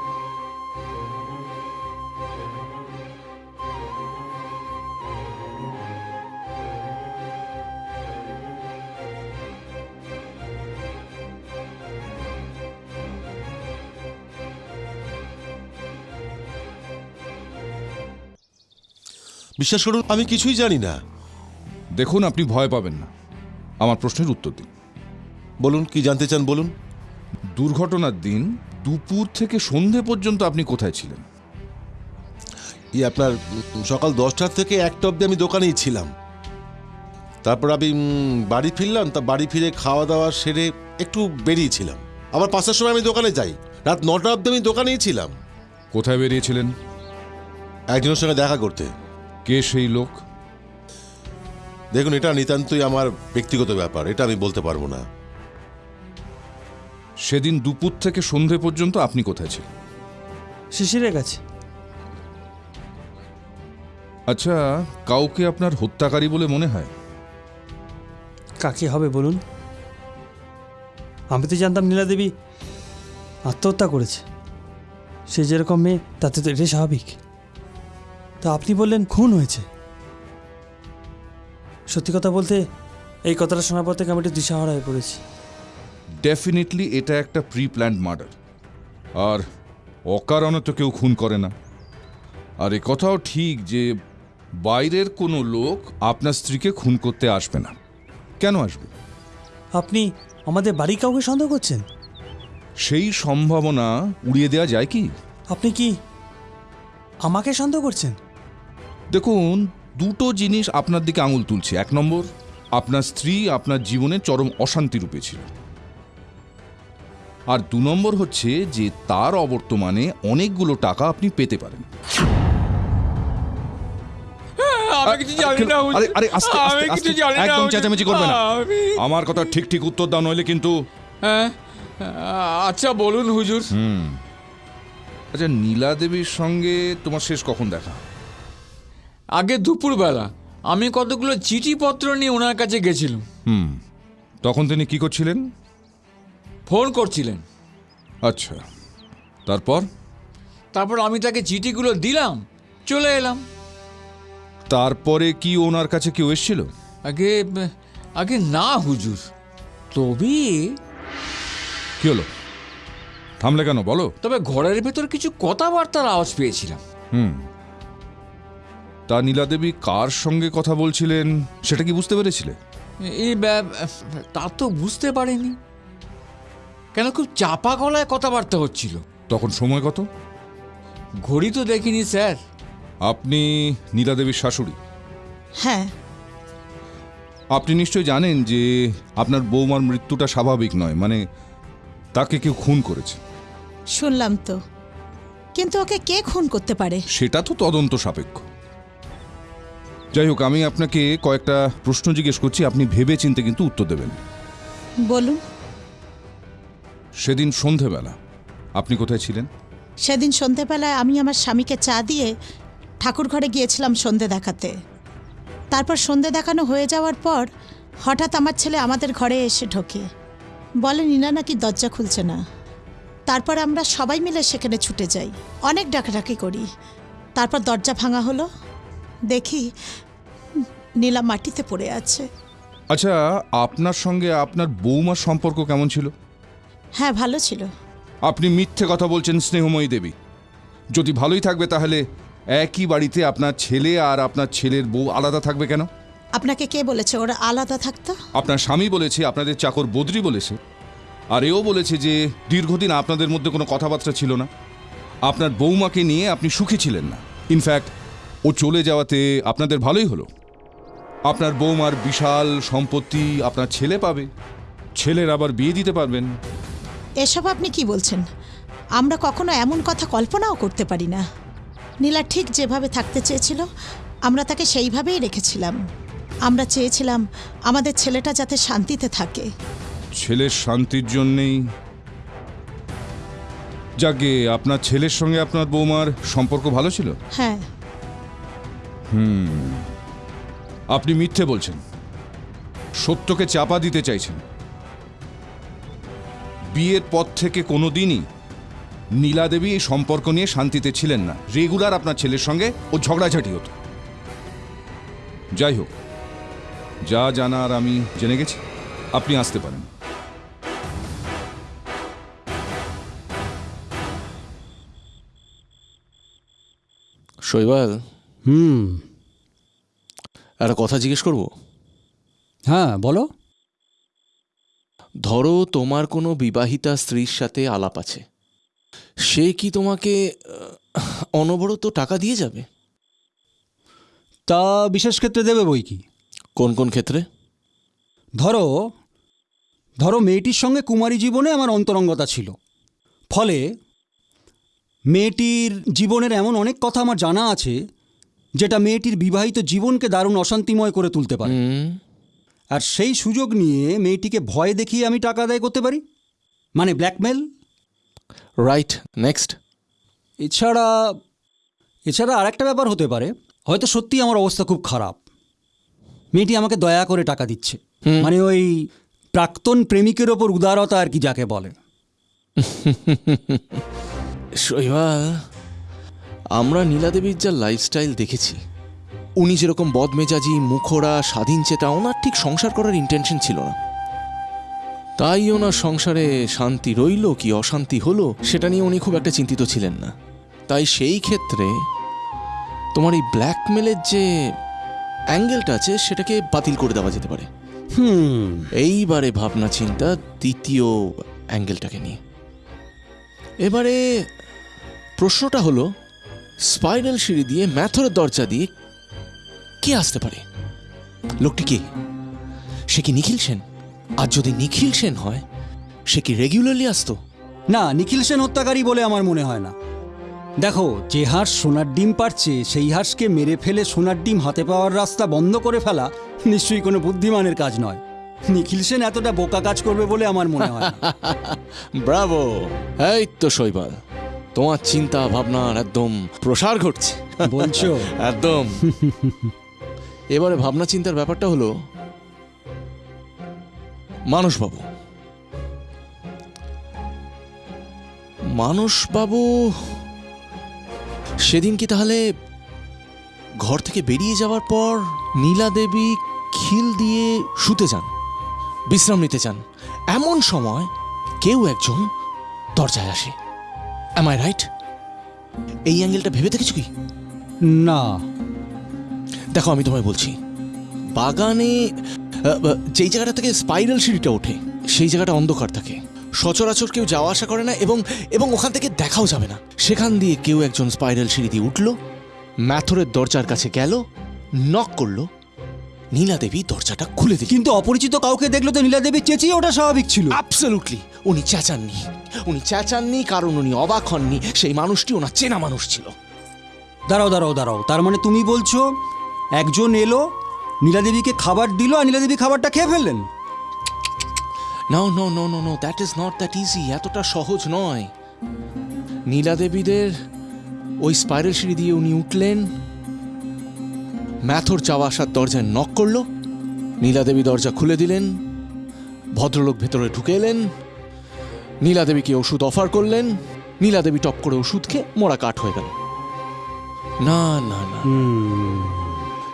বিশ্বাস করুন আমি কিছুই জানি না। দেখুন আপনি ভয় পাবেন না। আমার প্রশ্নের উত্তর দিন। বলুন কি জানতে চান বলুন। দুর্ঘটনার দিন দুপুর থেকে সন্ধে পর্যন্ত আপনি কোথায় ছিলেন? ই আপনার সকাল দশটার থেকে একটা অবধি আমি দোকানেই ছিলাম। তারপর আমি বাড়ি ফিরলাম তা বাড়ি ফিরে খাওয়া দাওয়া সেরে একটু বেরিয়েছিলাম আবার পাঁচটার সময় আমি দোকানে যাই। রাত নটা অবধি আমি দোকানেই ছিলাম। কোথায় বেরিয়েছিলেন? একজনের সঙ্গে দেখা করতে। কে সেই লোক? দেখুন এটা নিতান্তই আমার ব্যক্তিগত ব্যাপার এটা আমি বলতে পারব না। সেদিন দুপুর থেকে সন্ধে পর্যন্ত আপনি কোথায় ছিলেন? শিশিরের কাছে। আচ্ছা কাউকে আপনার হত্যাকারী বলে মনে হয়? কাকে হবে বলুন? আমি তো জানতাম নীলা দেবী আত্মহত্যা করেছে। সে যেরকম মেয়ে তাতে তো এটাই স্বাভাবিক। তা আপনি বললেন খুন হয়েছে। সত্যি কথা বলতে এই কথাটা শোনার পর থেকে আমি একটু দিশাহারা হয়ে পড়েছি। ডেফিনেটলি এটা একটা প্রি প্ল্যান্ড মার্ডার আর অকারণে তো কেউ খুন করে না। আর এ কথাও ঠিক যে বাইরের কোনো লোক আপনার স্ত্রীকে খুন করতে আসবে না। কেন আসবে? আপনি আমাদের বাড়ি কাউকে সন্দেহ করছেন? সেই সম্ভাবনা উড়িয়ে দেওয়া যায় কি? আপনি কি আমাকে সন্দেহ করছেন? দেখুন দুটো জিনিস আপনার দিকে আঙুল তুলছে। এক নম্বর আপনার স্ত্রী আপনার জীবনে চরম অশান্তি রূপে ছিল। আর দু নম্বর হচ্ছে যে তার অবর্তমানে অনেকগুলো টাকা আপনি পেতে পারেন। না একদম চেঁচামেচি করবে না। আমার কথা ঠিক ঠিক উত্তর দাও নইলে কিন্তু হ্যাঁ আচ্ছা বলুন হুজুর। হুম। আচ্ছা নীলা দেবীর সঙ্গে তোমার শেষ কখন দেখা? আগে দুপুরবেলা। আমি কতগুলো চিঠিপত্র নিয়ে ওনার কাছে গেছিলাম। হুম। তখন তিনি কি করছিলেন? ফোন করছিলেন। আচ্ছা। তারপর? তারপর আমি তাকে চিঠিগুলো দিলাম চলে এলাম। তারপরে কি ওনার কাছে কেউ এসেছিল? আগে আগে না হুজুর। তবে কি হলো? থামলে কেন বলো। তবে ঘরের ভেতর কিছু কথাবার্তার আওয়াজ পেয়েছিলাম। হুম। তা নীলা দেবী কার সঙ্গে কথা বলছিলেন সেটা কি বুঝতে পেরেছিলে? এই তা তো বুঝতে পারিনি। কেন খুব চাপা গলায় কথাবার্তা হচ্ছিল? তখন সময় কত? ঘড়ি তো দেখিনি স্যার। আপনি নীলা দেবীর শাশুড়ি? হ্যাঁ। আপনি নিশ্চয়ই জানেন যে আপনার বৌমার মৃত্যুটা স্বাভাবিক নয় মানে তাকে কেউ খুন করেছে। শুনলাম তো। কিন্তু ওকে কে খুন করতে পারে? সেটা তো তদন্ত সাপেক্ষ। যাই হোক আমি আপনাকে কয়েকটা প্রশ্ন জিজ্ঞেস করছি আপনি ভেবে চিনতে কিন্তু উত্তর দেবেন। বলুন। সেদিন সন্ধেবেলা। আপনি কোথায় ছিলেন? সেদিন সন্ধেবেলায় আমি আমার স্বামীকে চা দিয়ে ঠাকুর ঘরে গিয়েছিলাম সন্ধে দেখাতে। তারপর সন্ধে দেখানো হয়ে যাওয়ার পর হঠাৎ আমার ছেলে আমাদের ঘরে এসে ঢোকে। বলে নিনা নাকি দরজা খুলছে না? তারপর আমরা সবাই মিলে সেখানে ছুটে যাই। অনেক ডাকাডাকি করি। তারপর দরজা ভাঙা হলো। দেখি নীলা মাটিতে পড়ে আছে। আচ্ছা আপনার সঙ্গে আপনার বৌমার সম্পর্ক কেমন ছিল? হ্যাঁ ভালো ছিল। আপনি মিথ্যে কথা বলছেন স্নেহময়ী দেবী। যদি ভালোই থাকবে তাহলে একই বাড়িতে আপনার ছেলে আর আপনার ছেলের বউ আলাদা থাকবে কেন? আপনাকে কে বলেছে ওরা আলাদা থাকতো? আপনার স্বামী বলেছে আপনাদের চাকর বদ্রি বলেছে আর এও বলেছে যে দীর্ঘদিন আপনাদের মধ্যে কোনো কথাবার্তা ছিল না। আপনার বৌমাকে নিয়ে আপনি সুখী ছিলেন না। ইনফ্যাক্ট ও চলে যাওয়াতে আপনাদের ভালোই হলো। আপনার বৌমার বিশাল সম্পত্তি আপনার ছেলে পাবে। ছেলের আবার বিয়ে দিতে পারবেন। এসব আপনি কি বলছেন? আমরা কখনো এমন কথা কল্পনাও করতে পারি না। নীলা ঠিক যেভাবে থাকতে চেয়েছিল আমরা তাকে সেইভাবেই রেখেছিলাম। আমরা চেয়েছিলাম আমাদের ছেলেটা যাতে শান্তিতে থাকে। ছেলের শান্তির জন্যেই? যাকে আপনার ছেলের সঙ্গে আপনার বৌমার সম্পর্ক ভালো ছিল? হ্যাঁ। হুম। আপনি মিথ্যে বলছেন। সত্যকে চাপা দিতে চাইছেন। বিয়ের পর থেকে কোনো দিনই নীলা দেবী এই সম্পর্ক নিয়ে শান্তিতে ছিলেন না। রেগুলার আপনার ছেলের সঙ্গে ও ঝগড়াঝাটি হতো। যাই হোক যা জানার আমি জেনে গেছি। আপনি আসতে পারেন। শৈবাল? হুম। একটা কথা জিজ্ঞেস করব? হ্যাঁ বলো। ধরো তোমার কোনো বিবাহিতা স্ত্রীর সাথে আলাপ আছে। সে কি তোমাকে অনবরত টাকা দিয়ে যাবে? তা বিশেষ ক্ষেত্রে দেবে বই কি? কোন কোন ক্ষেত্রে? ধরো ধরো মেয়েটির সঙ্গে কুমারী জীবনে আমার অন্তরঙ্গতা ছিল। ফলে মেয়েটির জীবনের এমন অনেক কথা আমার জানা আছে যেটা মেয়েটির বিবাহিত জীবনকে দারুণ অশান্তিময় করে তুলতে পারে। আর সেই সুযোগ নিয়ে মেয়েটিকে ভয় দেখিয়ে আমি টাকা আদায় করতে পারি? মানে ব্ল্যাকমেল? রাইট নেক্সট এছাড়া এছাড়া আরেকটা ব্যাপার হতে পারে। হয়তো সত্যি আমার অবস্থা খুব খারাপ। মেয়েটি আমাকে দয়া করে টাকা দিচ্ছে। মানে ওই প্রাক্তন প্রেমিকের ওপর উদারতা আর কি যাকে বলে। *laughs* শৈবাল আমরা নীলাদেবীর যা লাইফস্টাইল দেখেছি উনি যেরকম বদমেজাজি মুখোরা স্বাধীন চেতা ওনার ঠিক সংসার করার ইন্টেনশন ছিল না। তাই ওনার সংসারে শান্তি রইল কি অশান্তি হলো সেটা নিয়ে উনি খুব একটা চিন্তিত ছিলেন না। তাই সেই ক্ষেত্রে তোমার এই ব্ল্যাকমেলের যে অ্যাঙ্গেলটা আছে সেটাকে বাতিল করে দেওয়া যেতে পারে। হুম। এইবারে ভাবনা চিন্তা দ্বিতীয় অ্যাঙ্গেলটাকে নিয়ে। এবারে প্রশ্নটা হলো স্পাইরাল সিঁড়ি দিয়ে ম্যাথরের দরজা দিয়ে কে আসতে পারে? লোকটি কে? সে কি নিখিল সেন? আর যদি নিখিল সেন হয় সে কি রেগুলারলি আসতো? না নিখিল সেন হত্যাকারী বলে আমার মনে হয় না। দেখো যে হাঁস সোনার ডিম পারছে সেই হাঁসকে মেরে ফেলে সোনার ডিম হাতে পাওয়ার রাস্তা বন্ধ করে ফেলা নিশ্চয়ই কোনো বুদ্ধিমানের কাজ নয়। নিখিল সেন এতটা বোকা কাজ করবে বলে আমার মনে হয়। *laughs* ব্রাভো! এই তো শৈবাল তোমার চিন্তা ভাবনার একদম প্রসার ঘটছে। বলছো? *laughs* একদম। *laughs* এবারে ভাবনা চিন্তার ব্যাপারটা হলো, মানসবাবু। মানসবাবু, সেদিন কি তাহলে ঘর থেকে বেরিয়ে যাওয়ার পর নীলা দেবী খিল দিয়ে শুতে যান, বিশ্রাম নিতে চান এমন সময় কেউ একজন দরজায় আসে। অ্যাম আই রাইট এই অ্যাঙ্গেলটা ভেবে দেখেছ কি? না। দেখো আমি তোমায় বলছি। বাগানে যেই জায়গাটা থেকে স্পাইরাল সিঁড়িটা ওঠে সেই জায়গাটা অন্ধকার থাকে। সচরাচর কেউ যাওয়া আসা করে না এবং এবং ওখান থেকে দেখাও যাবে না। সেখান দিয়ে কেউ একজন স্পাইরাল সিঁড়ি দিয়ে উঠল ম্যাথরের দরজার কাছে গেল নক করল নীলা দেবী দরজাটা খুলে দিল। কিন্তু অপরিচিত কাউকে দেখল তো নীলা দেবী চেঁচিয়ে ওটা স্বাভাবিক ছিল। অ্যাবসলিউটলি উনি চেঁচাননি। উনি চেঁচাননি কারণ উনি অবাক হননি। সেই মানুষটি ওনার চেনা মানুষ ছিল। দাঁড়াও দাঁড়াও দাঁড়াও। তার মানে তুমি বলছো একজন এলো নীলা দেবীকে খাবার দিল আর নীলা দেবী খাবারটা খেয়ে ফেললেন। No no no no no that is not that easy এতটা সহজ নয়। নীলাদেবীদের ওই স্পাইরাল সিঁড়ি দিয়ে উনি উঠলেন। ম্যাথর চাওয়া আসার দরজায় নক করল। নীলা দেবী দরজা খুলে দিলেন। ভদ্রলোক ভেতরে ঢুকে এলেন। নীলাদেবীকে ওষুধ অফার করলেন। নীলা দেবী টপ করে ওষুধ খেয়ে মোড়া কাঠ হয়ে গেল। না না না।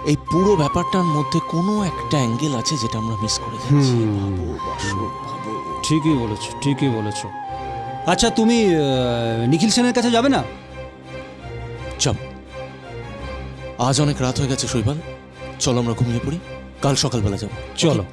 এই পুরো ব্যাপারটার মধ্যে কোনো একটা অ্যাঙ্গেল আছে যেটা আমরা মিস করে যাচ্ছি। ভাবো, বাসু, ভাবো। ঠিকই বলেছ ঠিকই বলেছ। আচ্ছা তুমি নিখিল সেনের কাছে যাবে না? চল। আজ অনেক রাত হয়ে গেছে শৈবাল। চলো আমরা ঘুমিয়ে পড়ি। কাল সকালবেলা যাব। চলো।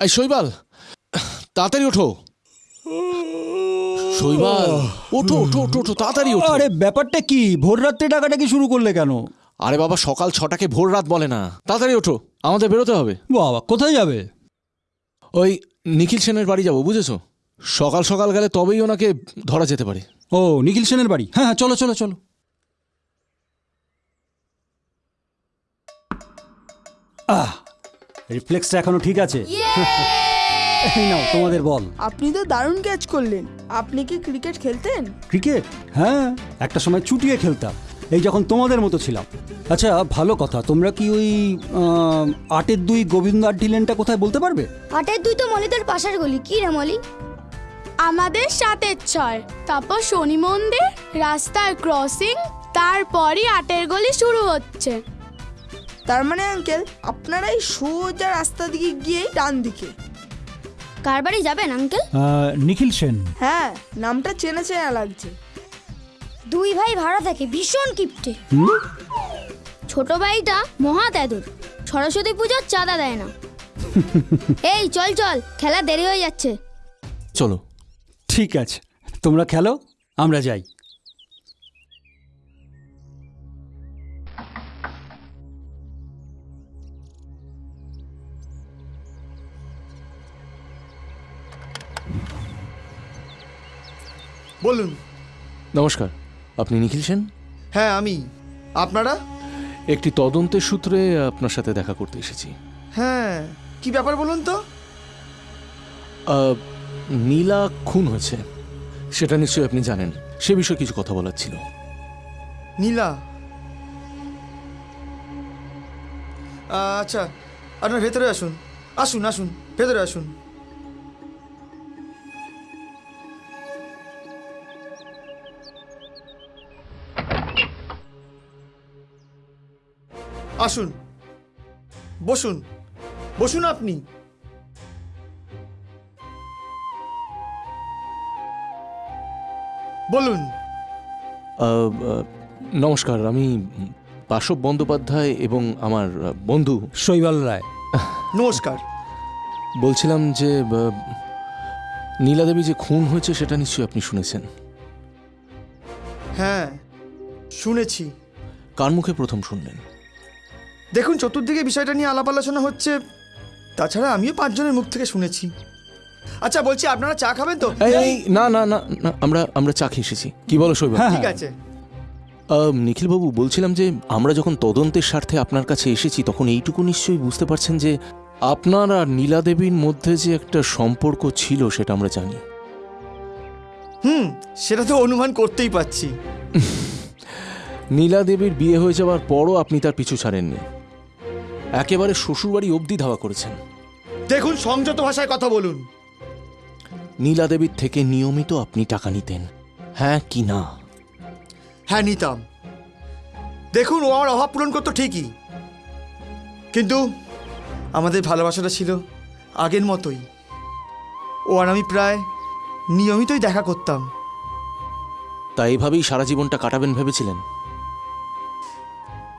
এই শৈবাল তাড়াতাড়ি ওঠো। শৈবাল ওঠো ওঠো ওঠো ওঠো তাড়াতাড়ি ওঠো। আরে ব্যাপারটা কি? ভোর রাত্রে ডাকাটাকি শুরু করলে কেন? আরে বাবা সকাল ছটাকে ভোর রাত বলে না। তাড়াতাড়ি ওঠো আমাদের বেরোতে হবে। বাবা কোথায় যাবে? ওই নিখিল সেনের বাড়ি যাব বুঝেছ? সকাল সকাল গেলে তবেই ওনাকে ধরা যেতে পারে। ও নিখিল সেনের বাড়ি? হ্যাঁ হ্যাঁ চলো চলো চলো। আহ রিফ্লেক্সটা এখনও ঠিক আছে? এই নাও তোমাদের বল। আপনি তো দারুণ ক্যাচ করলেন। আপনি কি ক্রিকেট খেলতেন? ক্রিকেট হ্যাঁ একটা সময় চুটিয়ে খেলতাম। এই যখন তোমাদের মতো ছিলাম। আচ্ছা ভালো কথা। তোমরা কি ওই আটের দুই গোবিন্দ আড্ডি লেনটা কোথায় বলতে পারবে? আটের দুই তো মলিদের পাশের গলি। কি রে মলি? আমাদের সাতের ছয়। তারপর শনি মন্দির রাস্তার ক্রসিং তারপরই আটের গলি শুরু হচ্ছে। তার মানে আঙ্কেল আপনারা এই সোজা রাস্তা দিকে গিয়ে ডান দিকে কার বাড়ি যাবেন আঙ্কেল নিখিল সেন। হ্যাঁ নামটা চেনা চেনা লাগছে। দুই ভাই ভাড়া থাকে ভীষণ কিপটে। ছোট ভাইটা মহা তেদুর সরস্বতী পুজোর চাঁদা দেয় না। *laughs* এই চল চল খেলা দেরি হয়ে যাচ্ছে। চলো। ঠিক আছে। তোমরা খেলো আমরা যাই। বলুন। নমস্কার আপনি নিখিল সেন? হ্যাঁ আমি। আপনারা? একটি তদন্তের সূত্রে আপনার সাথে দেখা করতে এসেছি। হ্যাঁ কি ব্যাপার বলুন তো? আহ, নীলা খুন হয়েছে। সেটা নিশ্চয়ই আপনি জানেন। সে বিষয়ে কিছু কথা বলার ছিল। নীলা? আচ্ছা আপনার ভেতরে আসুন। আসুন আসুন ভেতরে আসুন। আসুন। বসুন। বসুন আপনি। বলুন। নমস্কার আমি বাসব বন্দ্যোপাধ্যায় এবং আমার বন্ধু শৈবাল রায়। নমস্কার। বলছিলাম যে আহ, নীলা দেবী যে খুন হয়েছে সেটা নিশ্চয়ই আপনি শুনেছেন? হ্যাঁ শুনেছি। কার মুখে প্রথম শুনলেন? দেখুন চতুর্দিকে বিষয়টা নিয়ে আলাপ আলোচনা হচ্ছে। তাছাড়া আমিও পাঁচজনের মুখ থেকে শুনেছি। আচ্ছা বলছি আপনারা চা খাবেন তো? এই, না না না না আমরা আমরা চা খেয়ে এসেছি। কি বলো শৈবাল ঠিক আছে। আহ, নিখিলবাবু বলছিলাম যে আমরা যখন তদন্তের স্বার্থে আপনার কাছে এসেছি তখন এইটুকু নিশ্চয়ই বুঝতে পারছেন যে আপনার আর নীলা দেবীর মধ্যে যে একটা সম্পর্ক ছিল সেটা আমরা জানি। হুম সেটা তো অনুমান করতেই পাচ্ছি নীলা দেবীর বিয়ে হয়ে যাওয়ার পরও আপনি তার পিছু ছাড়েননি। একেবারে শ্বশুরবাড়ি অবধি ধাওয়া করেছেন। দেখুন সংযত ভাষায় কথা বলুন। নীলা দেবীর থেকে নিয়মিত আপনি টাকা নিতেন। হ্যাঁ কি না? হ্যাঁ নিতাম। দেখুন ও আমার অভাব পূরণ করতো ঠিকই। কিন্তু আমাদের ভালোবাসাটা ছিল আগের মতোই। ও আর আমি প্রায় নিয়মিতই দেখা করতাম। তা এইভাবেই সারা জীবনটা কাটাবেন ভেবেছিলেন?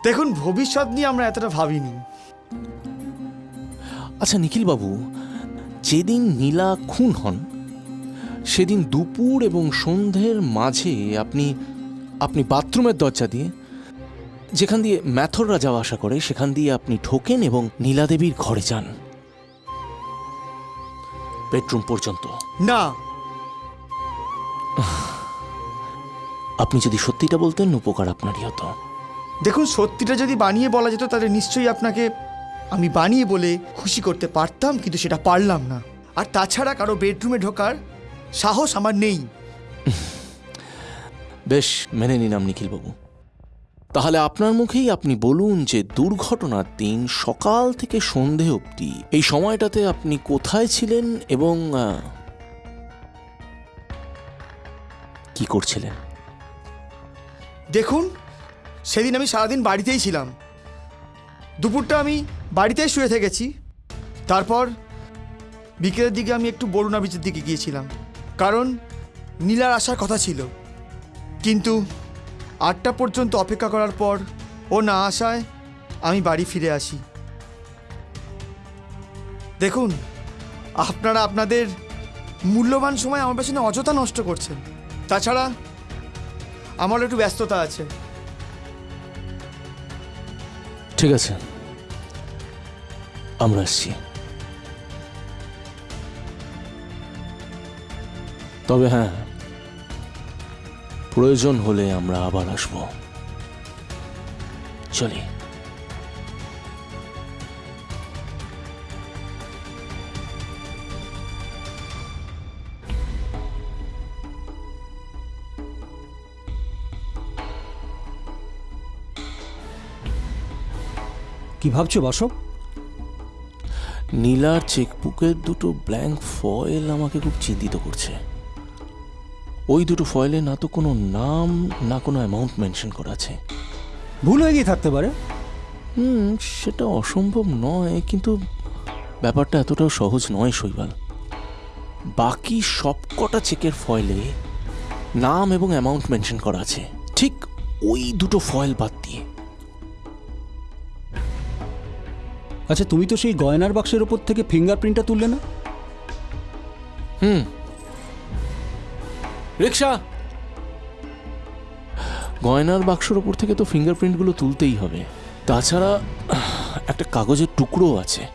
দেখুন ভবিষ্যৎ নিয়ে আমরা এতটা ভাবিনি। আচ্ছা নিখিলবাবু যেদিন নীলা খুন হন সেদিন দুপুর এবং সন্ধ্যের মাঝে আপনি আপনি বাথরুমের দরজা দিয়ে যেখান দিয়ে ম্যাথররা যাওয়া আসা করে সেখান দিয়ে আপনি ঢোকেন এবং নীলাদেবীর ঘরে যান। বেডরুম পর্যন্ত। না। আপনি যদি সত্যিটা বলতেন উপকার আপনারই হতো। দেখুন সত্যিটা যদি বানিয়ে বলা যেত তাহলে নিশ্চয়ই আপনাকে আমি বানিয়ে বলে খুশি করতে পারতাম কিন্তু সেটা পারলাম না। আর তাছাড়া কারও বেডরুমে ঢোকার সাহস আমার নেই। *laughs* বেশ মেনে নিলাম নিখিলবাবু। তাহলে আপনার মুখেই আপনি বলুন যে দুর্ঘটনার দিন সকাল থেকে সন্ধে অবধি এই সময়টাতে আপনি কোথায় ছিলেন এবং কি করছিলেন? দেখুন সেদিন আমি সারাদিন বাড়িতেই ছিলাম। দুপুরটা আমি বাড়িতেই শুয়ে থেকেছি। তারপর বিকেলের দিকে আমি একটু বরুণা বিচের দিকে গিয়েছিলাম। কারণ নীলার আসার কথা ছিল। কিন্তু আটটা পর্যন্ত অপেক্ষা করার পর ও না আসায় আমি বাড়ি ফিরে আসি। দেখুন, আপনারা আপনাদের মূল্যবান সময় আমার পেছনে অযথা নষ্ট করছেন। তাছাড়া আমারও একটু ব্যস্ততা আছে। ঠিক আছে। আমরা আসছি। তবে হ্যাঁ প্রয়োজন হলে আমরা আবার আসব। চলি। কি ভাবছ বাসব নীলার চেকবুকের দুটো ব্ল্যাঙ্ক ফয়েল আমাকে খুব চিন্তিত করছে। ওই দুটো ফয়েলে না তো কোনো নাম না কোনো অ্যামাউন্ট মেনশন করা আছে। ভুল হয়ে গিয়ে থাকতে পারে। হুম সেটা অসম্ভব নয় কিন্তু ব্যাপারটা এতটাও সহজ নয় শৈবাল। বাকি সবকটা চেকের ফয়েলে নাম এবং অ্যামাউন্ট মেনশন করা আছে। ঠিক ওই দুটো ফয়েল বাদ দিয়ে। আচ্ছা তুমি তো সেই গয়নার বাক্সের ওপর থেকে ফিঙ্গারপ্রিন্টটা তুললে না? হুম। রিক্সা গয়নার বাক্সর ওপর থেকে তো ফিঙ্গারপ্রিন্টগুলো তুলতেই হবে। তাছাড়া একটা কাগজের টুকরো আছে।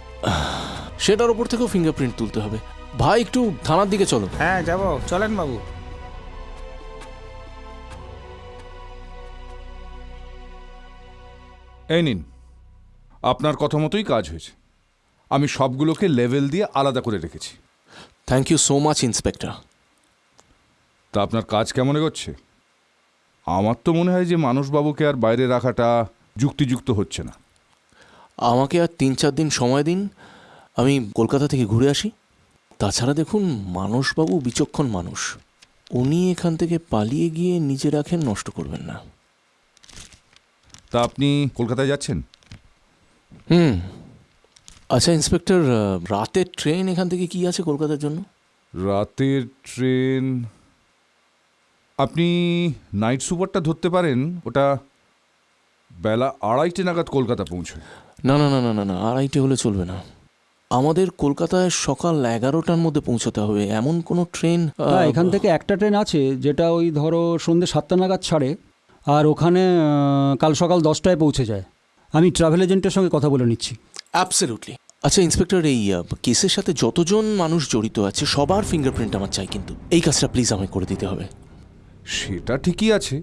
সেটার ওপর থেকেও ফিঙ্গারপ্রিন্ট তুলতে হবে। ভাই একটু থানার দিকে চলো। হ্যাঁ যাব। চলেন বাবু। এই নিন। আপনার কথা মতোই কাজ হয়েছে। আমি সবগুলোকে লেভেল দিয়ে আলাদা করে রেখেছি। Thank you so much inspector তা আপনার কাজ কেমন এগোচ্ছে? আমার তো মনে হয় যে মানুষবাবুকে আর বাইরে রাখাটা যুক্তিযুক্ত হচ্ছে না। আমাকে আর তিন চার দিন সময় দিন আমি কলকাতা থেকে ঘুরে আসি। তাছাড়া দেখুন মানসবাবু বিচক্ষণ মানুষ। উনি এখান থেকে পালিয়ে গিয়ে নিজে রাখেন নষ্ট করবেন না। তা আপনি কলকাতায় যাচ্ছেন? হুম। আচ্ছা ইন্সপেক্টর রাতের ট্রেন এখান থেকে কি আছে কলকাতার জন্য? রাতের ট্রেন আপনি নাইট সুপারটা ধরতে পারেন ওটা বেলা আড়াইটে নাগাদ কলকাতা পৌঁছয়। না না না না না না আড়াইটে হলে চলবে না। আমাদের কলকাতায় সকাল এগারোটার মধ্যে পৌঁছতে হবে এমন কোনো ট্রেন এখান থেকে একটা ট্রেন আছে যেটা ওই ধরো সন্ধ্যে সাতটা নাগাদ ছাড়ে আর ওখানে কাল সকাল দশটায় পৌঁছে যায়। আমি ট্রাভেল এজেন্টের সঙ্গে কথা বলে নিচ্ছি। অ্যাবসলিউটলি আচ্ছা ইন্সপেক্টর এই কেসের সাথে যতজন মানুষ জড়িত আছে সবার ফিঙ্গারপ্রিন্ট আমার চাই কিন্তু। এই কাজটা প্লিজ আমায় করে দিতে হবে। সেটা ঠিকই আছে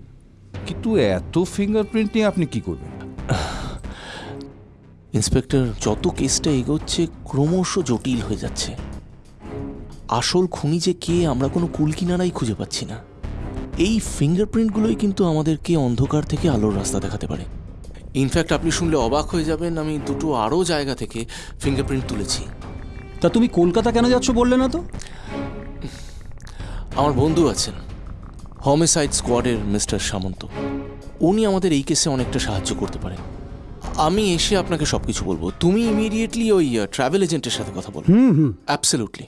কিন্তু এত ফিঙ্গারপ্রিন্ট নিয়ে আপনি কি করবেন? ইন্সপেক্টর যত কেসটা এগোচ্ছে ক্রমশ জটিল হয়ে যাচ্ছে। আসল খুনি যে কে আমরা কোনো কুল কিনারাই খুঁজে পাচ্ছি না। এই ফিঙ্গারপ্রিন্টগুলোই কিন্তু আমাদেরকে অন্ধকার থেকে আলোর রাস্তা দেখাতে পারে। ইনফ্যাক্ট আপনি শুনলে অবাক হয়ে যাবেন আমি দুটো আরও জায়গা থেকে ফিঙ্গারপ্রিন্ট তুলেছি। তা তুমি কলকাতা কেন যাচ্ছ বললে না তো? আমার বন্ধু আছেন হোমিসাইড স্কোয়াডের মিস্টার সামন্ত। উনি আমাদের এই কেসে অনেকটা সাহায্য করতে পারেন। আমি এসে আপনাকে সব কিছু বলব। তুমি ইমিডিয়েটলি ওই ট্রাভেল এজেন্টের সাথে কথা বলো। Hmm hmm. অ্যাবসলিউটলি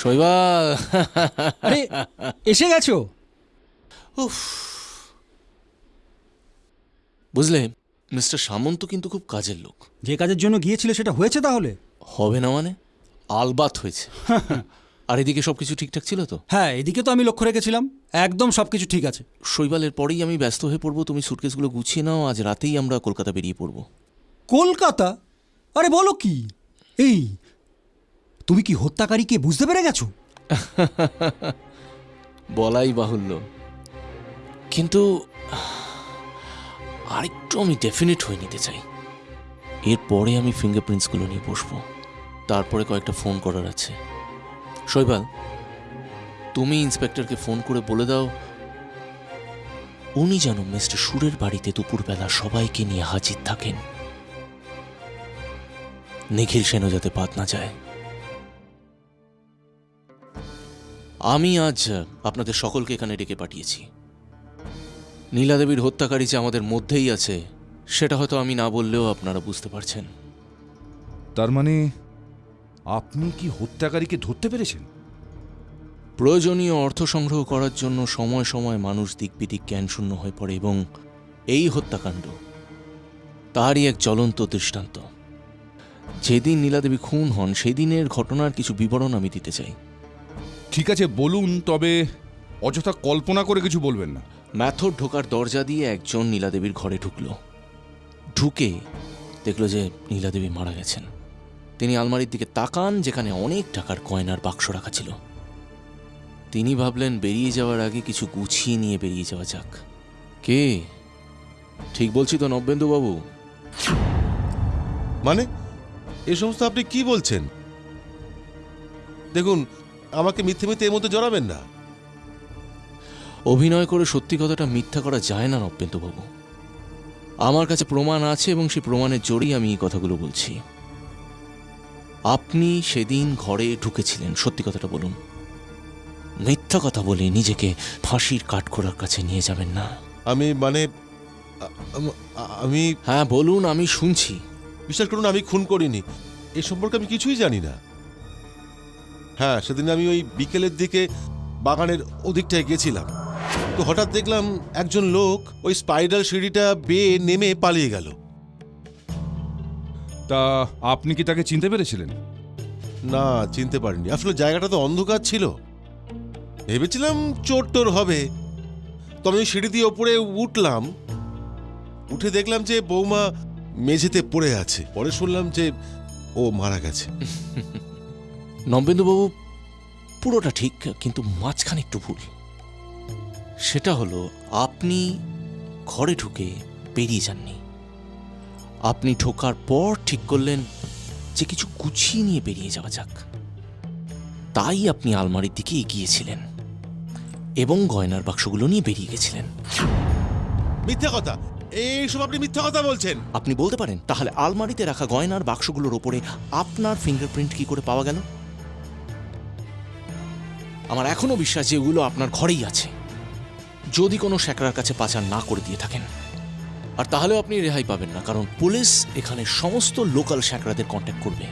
শৈবা। আরে এসে গেছো? উফ। বুঝলে মিস্টার সামন্ত কিন্তু খুব কাজের লোক। যে কাজের জন্য গিয়েছিলে সেটা হয়েছে তাহলে? হবে না মানে? আলবাত হয়েছে। আর এদিকে সব কিছু ঠিকঠাক ছিল তো? হ্যাঁ এদিকে তো আমি লক্ষ্য রেখেছিলাম। একদম সব কিছু ঠিক আছে। শৈবালের পরেই আমি ব্যস্ত হয়ে পড়ব তুমি সুটকেসগুলো গুছিয়ে নাও আজ রাতেই আমরা কলকাতা বেরিয়ে পড়ব। কলকাতা? আরে বলো কি? এই তুমি কি হত্যাকারীকে বুঝতে পেরে গেছো? *laughs* বলাই বাহুল্য। কিন্তু আরেকটু আমি ডেফিনেট হয়ে নিতে চাই। এরপরে আমি ফিঙ্গারপ্রিন্টসগুলো নিয়ে বসবো। তারপরে কয়েকটা ফোন করার আছে। শৈবাল, তুমি ইন্সপেক্টরকে ফোন করে বলে দাও, উনি যেন মিস্টার সুরের বাড়িতে দুপুরবেলা সবাইকে নিয়ে হাজির থাকেন। নিখিল সেনও যাতে পাত না যায়। আমি আজ আপনাদের সকলকে এখানে ডেকে পাঠিয়েছি। নীলাদেবীর হত্যাকারী যে আমাদের মধ্যেই আছে সেটা হয়তো আমি না বললেও আপনারা বুঝতে পারছেন। তার মানে আপনি কি হত্যাকারীকে ধরতে পেরেছেন? প্রয়োজনীয় অর্থ সংগ্রহ করার জন্য সময় সময় মানুষ দিকবিদিক জ্ঞানশূন্য হয়ে পড়ে এবং এই হত্যাকাণ্ড তারই এক জ্বলন্ত দৃষ্টান্ত। যেদিন নীলাদেবী খুন হন সেদিনের ঘটনার কিছু বিবরণ আমি দিতে চাই। ঠিক আছে বলুন তবে অযথা কল্পনা করে কিছু বলবেন না। ম্যাথর ঢোকার দরজা দিয়ে একজন নীলাদেবীর ঘরে ঢুকলো। ঢুকে দেখল যে নীলাদেবী মারা গেছেন। তিনি আলমারির দিকে তাকান যেখানে অনেক টাকার কয়নার বাক্স রাখা ছিল। তিনি ভাবলেন বেরিয়ে যাওয়ার আগে কিছু গুছিয়ে নিয়ে বেরিয়ে যাওয়া যাক। কে? ঠিক বলছি তো নব্যেন্দু বাবু মানে এ সমস্ত আপনি কি বলছেন? দেখুন আমাকে মিথ্যে মিথ্যে এর মধ্যে জড়াবেন না। অভিনয় করে সত্যি কথাটা মিথ্যা করা যায় না নব্যেন্দুবাবু আমার কাছে প্রমাণ আছে এবং সেই প্রমাণের জোরেই আমি এই কথাগুলো বলছি। আপনি সেদিন ঘরে ঢুকেছিলেন সত্যি কথাটা বলুন। মিথ্যা কথা বলে নিজেকে ফাঁসির কাঠখোড়ার কাছে নিয়ে যাবেন না। আমি মানে আমি হ্যাঁ বলুন আমি শুনছি। বিশ্বাস করুন আমি খুন করিনি। এ সম্পর্কে আমি কিছুই জানি না। হ্যাঁ সেদিন আমি ওই বিকেলের দিকে বাগানের ওদিকটায় গেছিলাম। তো হঠাৎ দেখলাম একজন লোক ওই স্পাইরাল সিঁড়িটা বেয়ে নেমে পালিয়ে গেল। তা আপনি কি তাকে চিনতে পেরেছিলেন? না চিনতে পারিনি। আসলে জায়গাটা তো অন্ধকার ছিল। ভেবেছিলাম চোর টোর হবে। তো আমি ওই সিঁড়ি দিয়ে ওপরে উঠলাম। উঠে দেখলাম যে বৌমা মেঝেতে পড়ে আছে। পরে শুনলাম যে ও মারা গেছে। *laughs* নবেন্দুবাবু পুরোটা ঠিক কিন্তু মাঝখানে একটু ভুল। সেটা হলো আপনি ঘরে ঢুকে বেরিয়ে যাননি। আপনি ঢোকার পর ঠিক করলেন যে কিছু গুছিয়ে নিয়ে বেরিয়ে যাওয়া যাক। তাই আপনি আলমারির দিকে এগিয়েছিলেন এবং গয়নার বাক্সগুলো নিয়ে বেরিয়ে গেছিলেন। মিথ্যা কথা! এইসব আপনি মিথ্যা কথা বলছেন! আপনি বলতে পারেন তাহলে আলমারিতে রাখা গয়নার বাক্সগুলোর ওপরে আপনার ফিঙ্গারপ্রিন্ট কি করে পাওয়া গেল? আমার এখনও বিশ্বাস যে ওগুলো আপনার ঘরেই আছে। যদি কোনো শ্যাকরার কাছে পাচার না করে দিয়ে থাকেন আর তাহলেও আপনি রেহাই পাবেন না কারণ পুলিশ এখানে সমস্ত লোকাল শ্যাকরাদের কন্ট্যাক্ট করবে।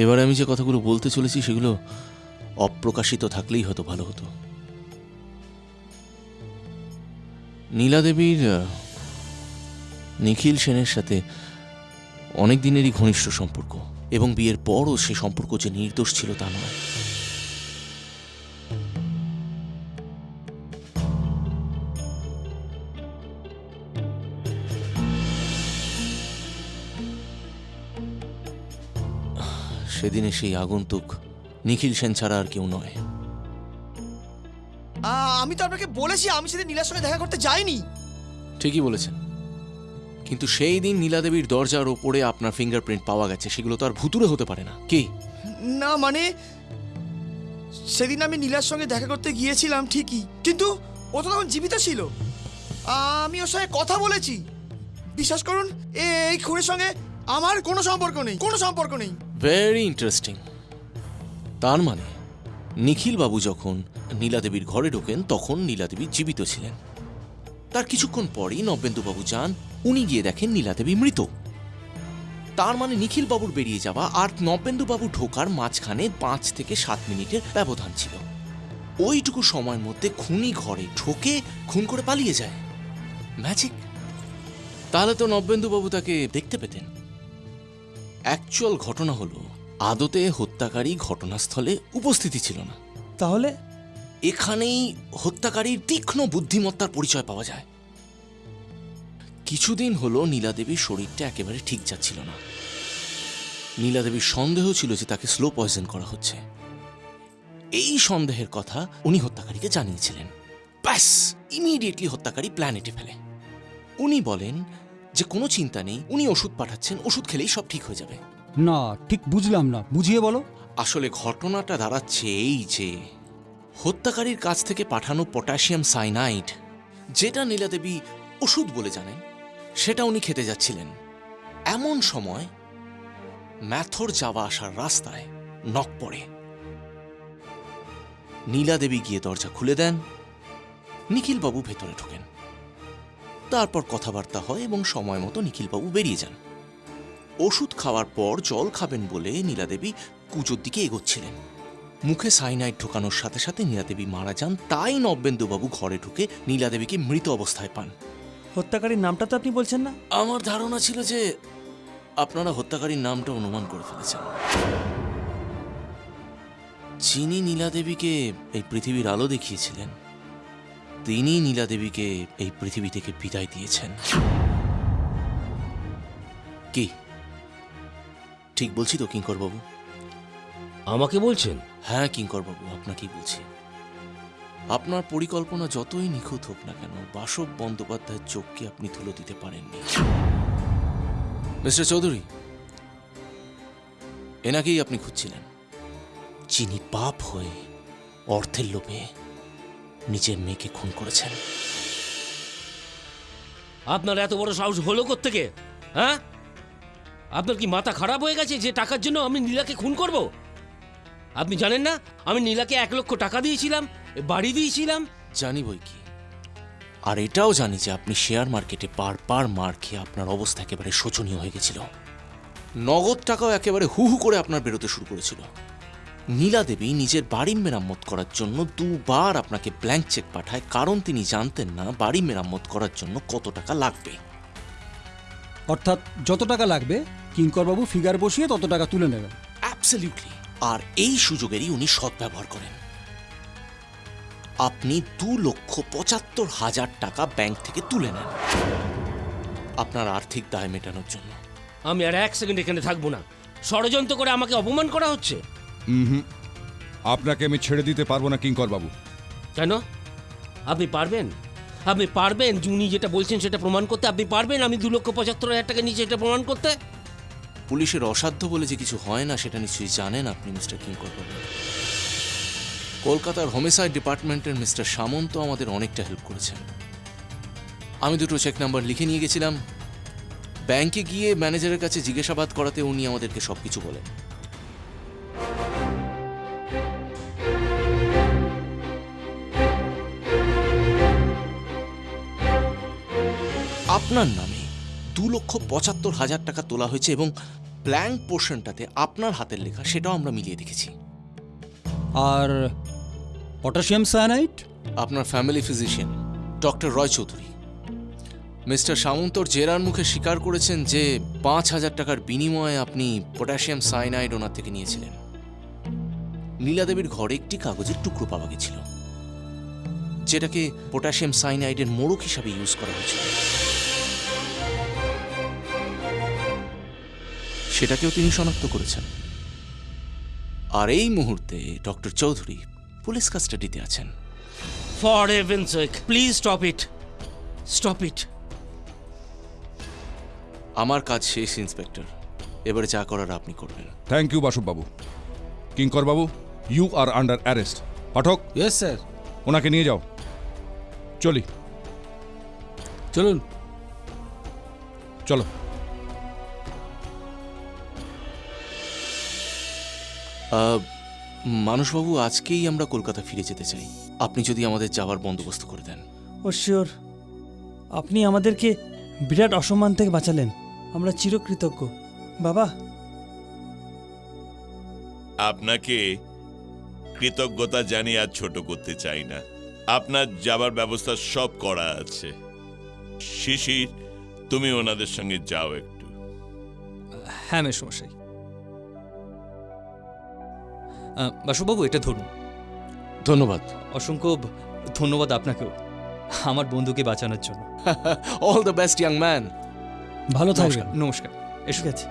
এবার আমি যে কথাগুলো বলতে চলেছি সেগুলো অপ্রকাশিত থাকলেই হয়তো ভালো হতো। নীলাদেবীর আহ, নিখিল সেনের সাথে অনেক দিনেরই ঘনিষ্ঠ সম্পর্ক এবং বিয়ের পরও সে সম্পর্ক যে নির্দোষ ছিল তা নয়। সেদিনে সেই আগন্তুক নিখিল সেন ছাড়া আর কেউ নয়। আমি তো আপনাকে বলেছি আমি সেদিন নীলার সঙ্গে দেখা করতে যাইনি। ঠিকই বলেছেন। কিন্তু সেই দিন নীলাদেবীর দরজার ওপরে আপনার ফিঙ্গারপ্রিন্ট পাওয়া গেছে সেগুলো তো আর ভুতুরে হতে পারে না। কি? না মানে সেদিন আমি নীলার সঙ্গে দেখা করতে গিয়েছিলাম ঠিকই। কিন্তু ও তো তখন জীবিত ছিল। আমি ওর সঙ্গে কথা বলেছি। বিশ্বাস করুন এই খুনের সঙ্গে আমার কোনো সম্পর্ক নেই কোনো সম্পর্ক নেই। ভেরি ইন্টারেস্টিং তার মানে নিখিল বাবু যখন নীলাদেবীর ঘরে ঢোকেন তখন নীলাদেবী জীবিত ছিলেন। তার কিছুক্ষণ পরই নবেন্দুবাবু যান উনি গিয়ে দেখেন নীলাদেবী মৃত। তার মানে নিখিল বাবুর বেরিয়ে যাওয়া আর নবেন্দুবাবু ঢোকার মাঝখানে পাঁচ থেকে সাত মিনিটের ব্যবধান ছিল। ওইটুকু সময়ের মধ্যে খুনি ঘরে ঢোকে খুন করে পালিয়ে যায়। ম্যাজিক তাহলে তো নব্যেন্দুবাবু তাকে দেখতে পেতেন। অ্যাকচুয়াল ঘটনা হলো আদতে হত্যাকারী ঘটনাস্থলে উপস্থিতি ছিল না। তাহলে? এখানেই হত্যাকারীর তীক্ষ্ণ বুদ্ধিমত্তার পরিচয় পাওয়া যায়। কিছুদিন হলো নীলাদেবীর শরীরটা একেবারে ঠিক যাচ্ছিল না। নীলাদেবীর সন্দেহ ছিল যে তাকে স্লো পয়জন করা হচ্ছে। এই সন্দেহের কথা উনি হত্যাকারীকে জানিয়েছিলেন। ব্যাস ইমিডিয়েটলি হত্যাকারী প্ল্যানেটে ফেলে। উনি বলেন যে কোনো চিন্তা নেই উনি ওষুধ পাঠাচ্ছেন ওষুধ খেলেই সব ঠিক হয়ে যাবে। না ঠিক বুঝলাম না বুঝিয়ে বলো। আসলে ঘটনাটা দাঁড়াচ্ছে এই যে হত্যাকারীর কাছ থেকে পাঠানো পটাশিয়াম সাইনাইড যেটা নীলাদেবী ওষুধ বলে জানেন সেটা উনি খেতে যাচ্ছিলেন। এমন সময় ম্যাথর যাওয়া আসার রাস্তায় নক পড়ে। নীলাদেবী গিয়ে দরজা খুলে দেন। নিখিলবাবু ভেতরে ঢোকেন। তারপর কথাবার্তা হয় এবং সময় মতো নিখিলবাবু বেরিয়ে যান। ওষুধ খাওয়ার পর জল খাবেন বলে নীলাদেবী কুজোর দিকে এগোচ্ছিলেন। মুখে সাইনাইড ঢোকানোর সাথে সাথে নীলাদেবী মারা যান। তাই নব্যেন্দুবাবু ঘরে ঢুকে নীলাদেবীকে মৃত অবস্থায় পান। হত্যাকারীর নামটা তো আপনি বলছেন না? আমার ধারণা ছিল যে আপনারা হত্যাকারীর নামটা অনুমান করে ফেলেছেন। যিনি নীলাদেবীকে এই পৃথিবীর আলো দেখিয়েছিলেন তিনি নীলাদেবীকে এই পৃথিবী থেকে বিদায় দিয়েছেন। কি? ঠিক বলছি তো কিঙ্কর বাবু আমাকে বলছেন? হ্যাঁ কিঙ্কর বাবু আপনাকেই বলছি। আপনার পরিকল্পনা যতই নিখুঁত হোক না কেন বাসব বন্দ্যোপাধ্যায়ের চোখকে আপনি তুলে দিতে পারেননি। মিস্টার চৌধুরী, এনাকেই আপনি খুঁজছিলেন। যিনি পাপ হয়ে অর্থের লোভে নিজের মেয়েকে খুন করেছেন। আপনার এত বড় সাহস হলো থেকে হ্যাঁ? আপনার কি মাথা খারাপ হয়ে গেছে যে টাকার জন্য আমি নীলাকে খুন করব? আপনি জানেন না, আমি নীলাকে এক লক্ষ টাকা দিয়েছিলাম বাড়ি দিয়েছিলাম জানি বই কি। আর এটাও জানি যে আপনি শেয়ার মার্কেটে পার পার মার খেয়ে আপনার অবস্থা একেবারে শোচনীয় হয়ে গেছিল। নগদ টাকাও একেবারে হু হু করে আপনার বেরোতে শুরু করেছিল। নীলা দেবী নিজের বাড়ি মেরামত করার জন্য দুবার আপনাকে ব্ল্যাঙ্ক চেক পাঠায় কারণ তিনি জানতেন না বাড়ি মেরামত করার জন্য কত টাকা লাগবে। অর্থাৎ যত টাকা লাগবে কিঙ্করবাবু ফিগার বসিয়ে তত টাকা তুলে নেবেন। অ্যাবসলিউটলি আর এই সুযোগেরই উনি সদ্ব্যবহার করেন। আপনি দু লক্ষ পঁচাত্তর হাজার টাকা ব্যাংক থেকে তুলে নেন। আপনার আর্থিক দায় মেটানোর জন্য। আমি আর এক সেকেন্ড এখানে থাকব না। ষড়যন্ত্র করে আমাকে অপমান করা হচ্ছে? হুম আপনাকে আমি ছেড়ে দিতে পারব না কিঙ্কর বাবু। কেন? আপনি পারবেন? আপনি পারবেন উনি যেটা বলছেন সেটা প্রমাণ করতে? আপনি পারবেন আমি দু লক্ষ পঁচাত্তর হাজার টাকা নিচে এটা প্রমাণ করতে? পুলিশের অসাধ্য বলে যে কিছু হয় না সেটা নিশ্চয়ই জানেন আপনি মিস্টার কিঙ্কর বাবু। কলকাতার হোমিসাইড ডিপার্টমেন্টের মিস্টার সামন্ত আমাদের অনেকটা হেল্প করেছেন। আমি দুটো চেক নাম্বার লিখে নিয়ে গেছিলাম। ব্যাংকে গিয়ে ম্যানেজারের কাছে জিজ্ঞাসাবাদ করাতে উনি আমাদেরকে সবকিছু বলেন। আপনার নামে দু লক্ষ পঁচাত্তর হাজার টাকা তোলা হয়েছে এবং ব্ল্যাঙ্ক পোর্শনটাতে আপনার হাতের লেখা সেটাও আমরা মিলিয়ে দেখেছি। আর পটাশিয়াম সায়ানাইট আপনার family physician, doctor Roy Chowdhury. Mister সামন্তর জেরার মুখে স্বীকার করেছেন যে পাঁচ হাজার টাকার বিনিময়ে আপনি পটাশিয়াম সাইনাইড ওনার থেকে নিয়েছিলেন। নীলাদেবীর ঘরে একটি কাগজের টুকরো পাওয়া গেছিল, যেটাকে পটাশিয়াম সাইনাইডের মোড়ক হিসাবে ইউজ করা হয়েছিল। সেটাকেও তিনি শনাক্ত করেছেন। আর এই মুহূর্তে ডক্টর চৌধুরী পুলিশ কাস্টাডিতে আছেন। For heaven sake please stop it stop it আমার কাজ শেষ ইন্সপেক্টর। এবারে যা করার আপনি করবেন। Thank you Basab babu Kinkar babu you are under arrest Pathak yes sir ওনাকে নিয়ে যাও। চলি। চলুন। চলো। আহ, মানসবাবু আজকেই আমরা কলকাতা ফিরে যেতে চাই। আপনি যদি আমাদের যাওয়ার বন্দোবস্ত করে দেন। ও শিওর। আপনি আমাদেরকে বিরাট অসম্মান থেকে বাঁচালেন। আমরা চিরকৃতজ্ঞ। বাবা। আপনাকে কৃতজ্ঞতা জানিয়ে আর ছোট করতে চাই না। আপনার যাবার ব্যবস্থা সব করা আছে। শিশির তুমি ওনাদের সঙ্গে যাও একটু। হ্যাঁ মেসমশাই। আহ, বাসুবাবু এটা ধরুন। ধন্যবাদ। অসংখ্য ধন্যবাদ আপনাকেও আমার বন্ধুকে বাঁচানোর জন্য। All the best young man ভালো নমস্কার নমস্কার। এসে। গেছে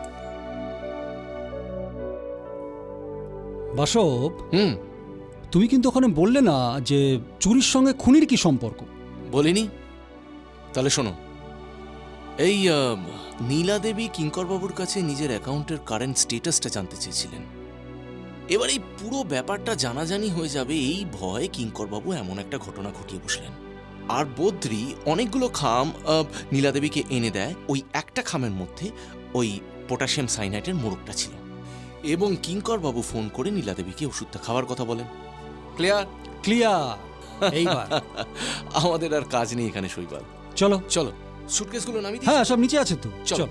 বাসব হুম। তুমি কিন্তু ওখানে বললে না যে চুরির সঙ্গে খুনির কি সম্পর্ক? বলিনি। তাহলে শোনো। এই নীলা দেবী কিঙ্করবাবুর কাছে নিজের অ্যাকাউন্টের কারেন্ট স্টেটাসটা জানতে চেয়েছিলেন। এবার এই পুরো ব্যাপারটা জানাজানি হয়ে যাবে এই ভয়ে কিঙ্করবাবু এমন একটা ঘটনা ঘটিয়ে বসলেন। আর বদ্রি অনেকগুলো খাম আহ, নীলা দেবীকে এনে দেয় ওই একটা খামের মধ্যে ওই পটাশিয়াম সাইনাইটের মোড়কটা ছিল। এবং কিঙ্করবাবু ফোন করে নীলা দেবীকে ওষুধটা খাওয়ার কথা বলেন। ক্লিয়ার? ক্লিয়ার। এইবার। *laughs* আমাদের আর কাজ নেই এখানে শৈবাল। চলো। চলো সুটকেসগুলো নামিয়ে হ্যাঁ সব নিচে আছে তো। চল।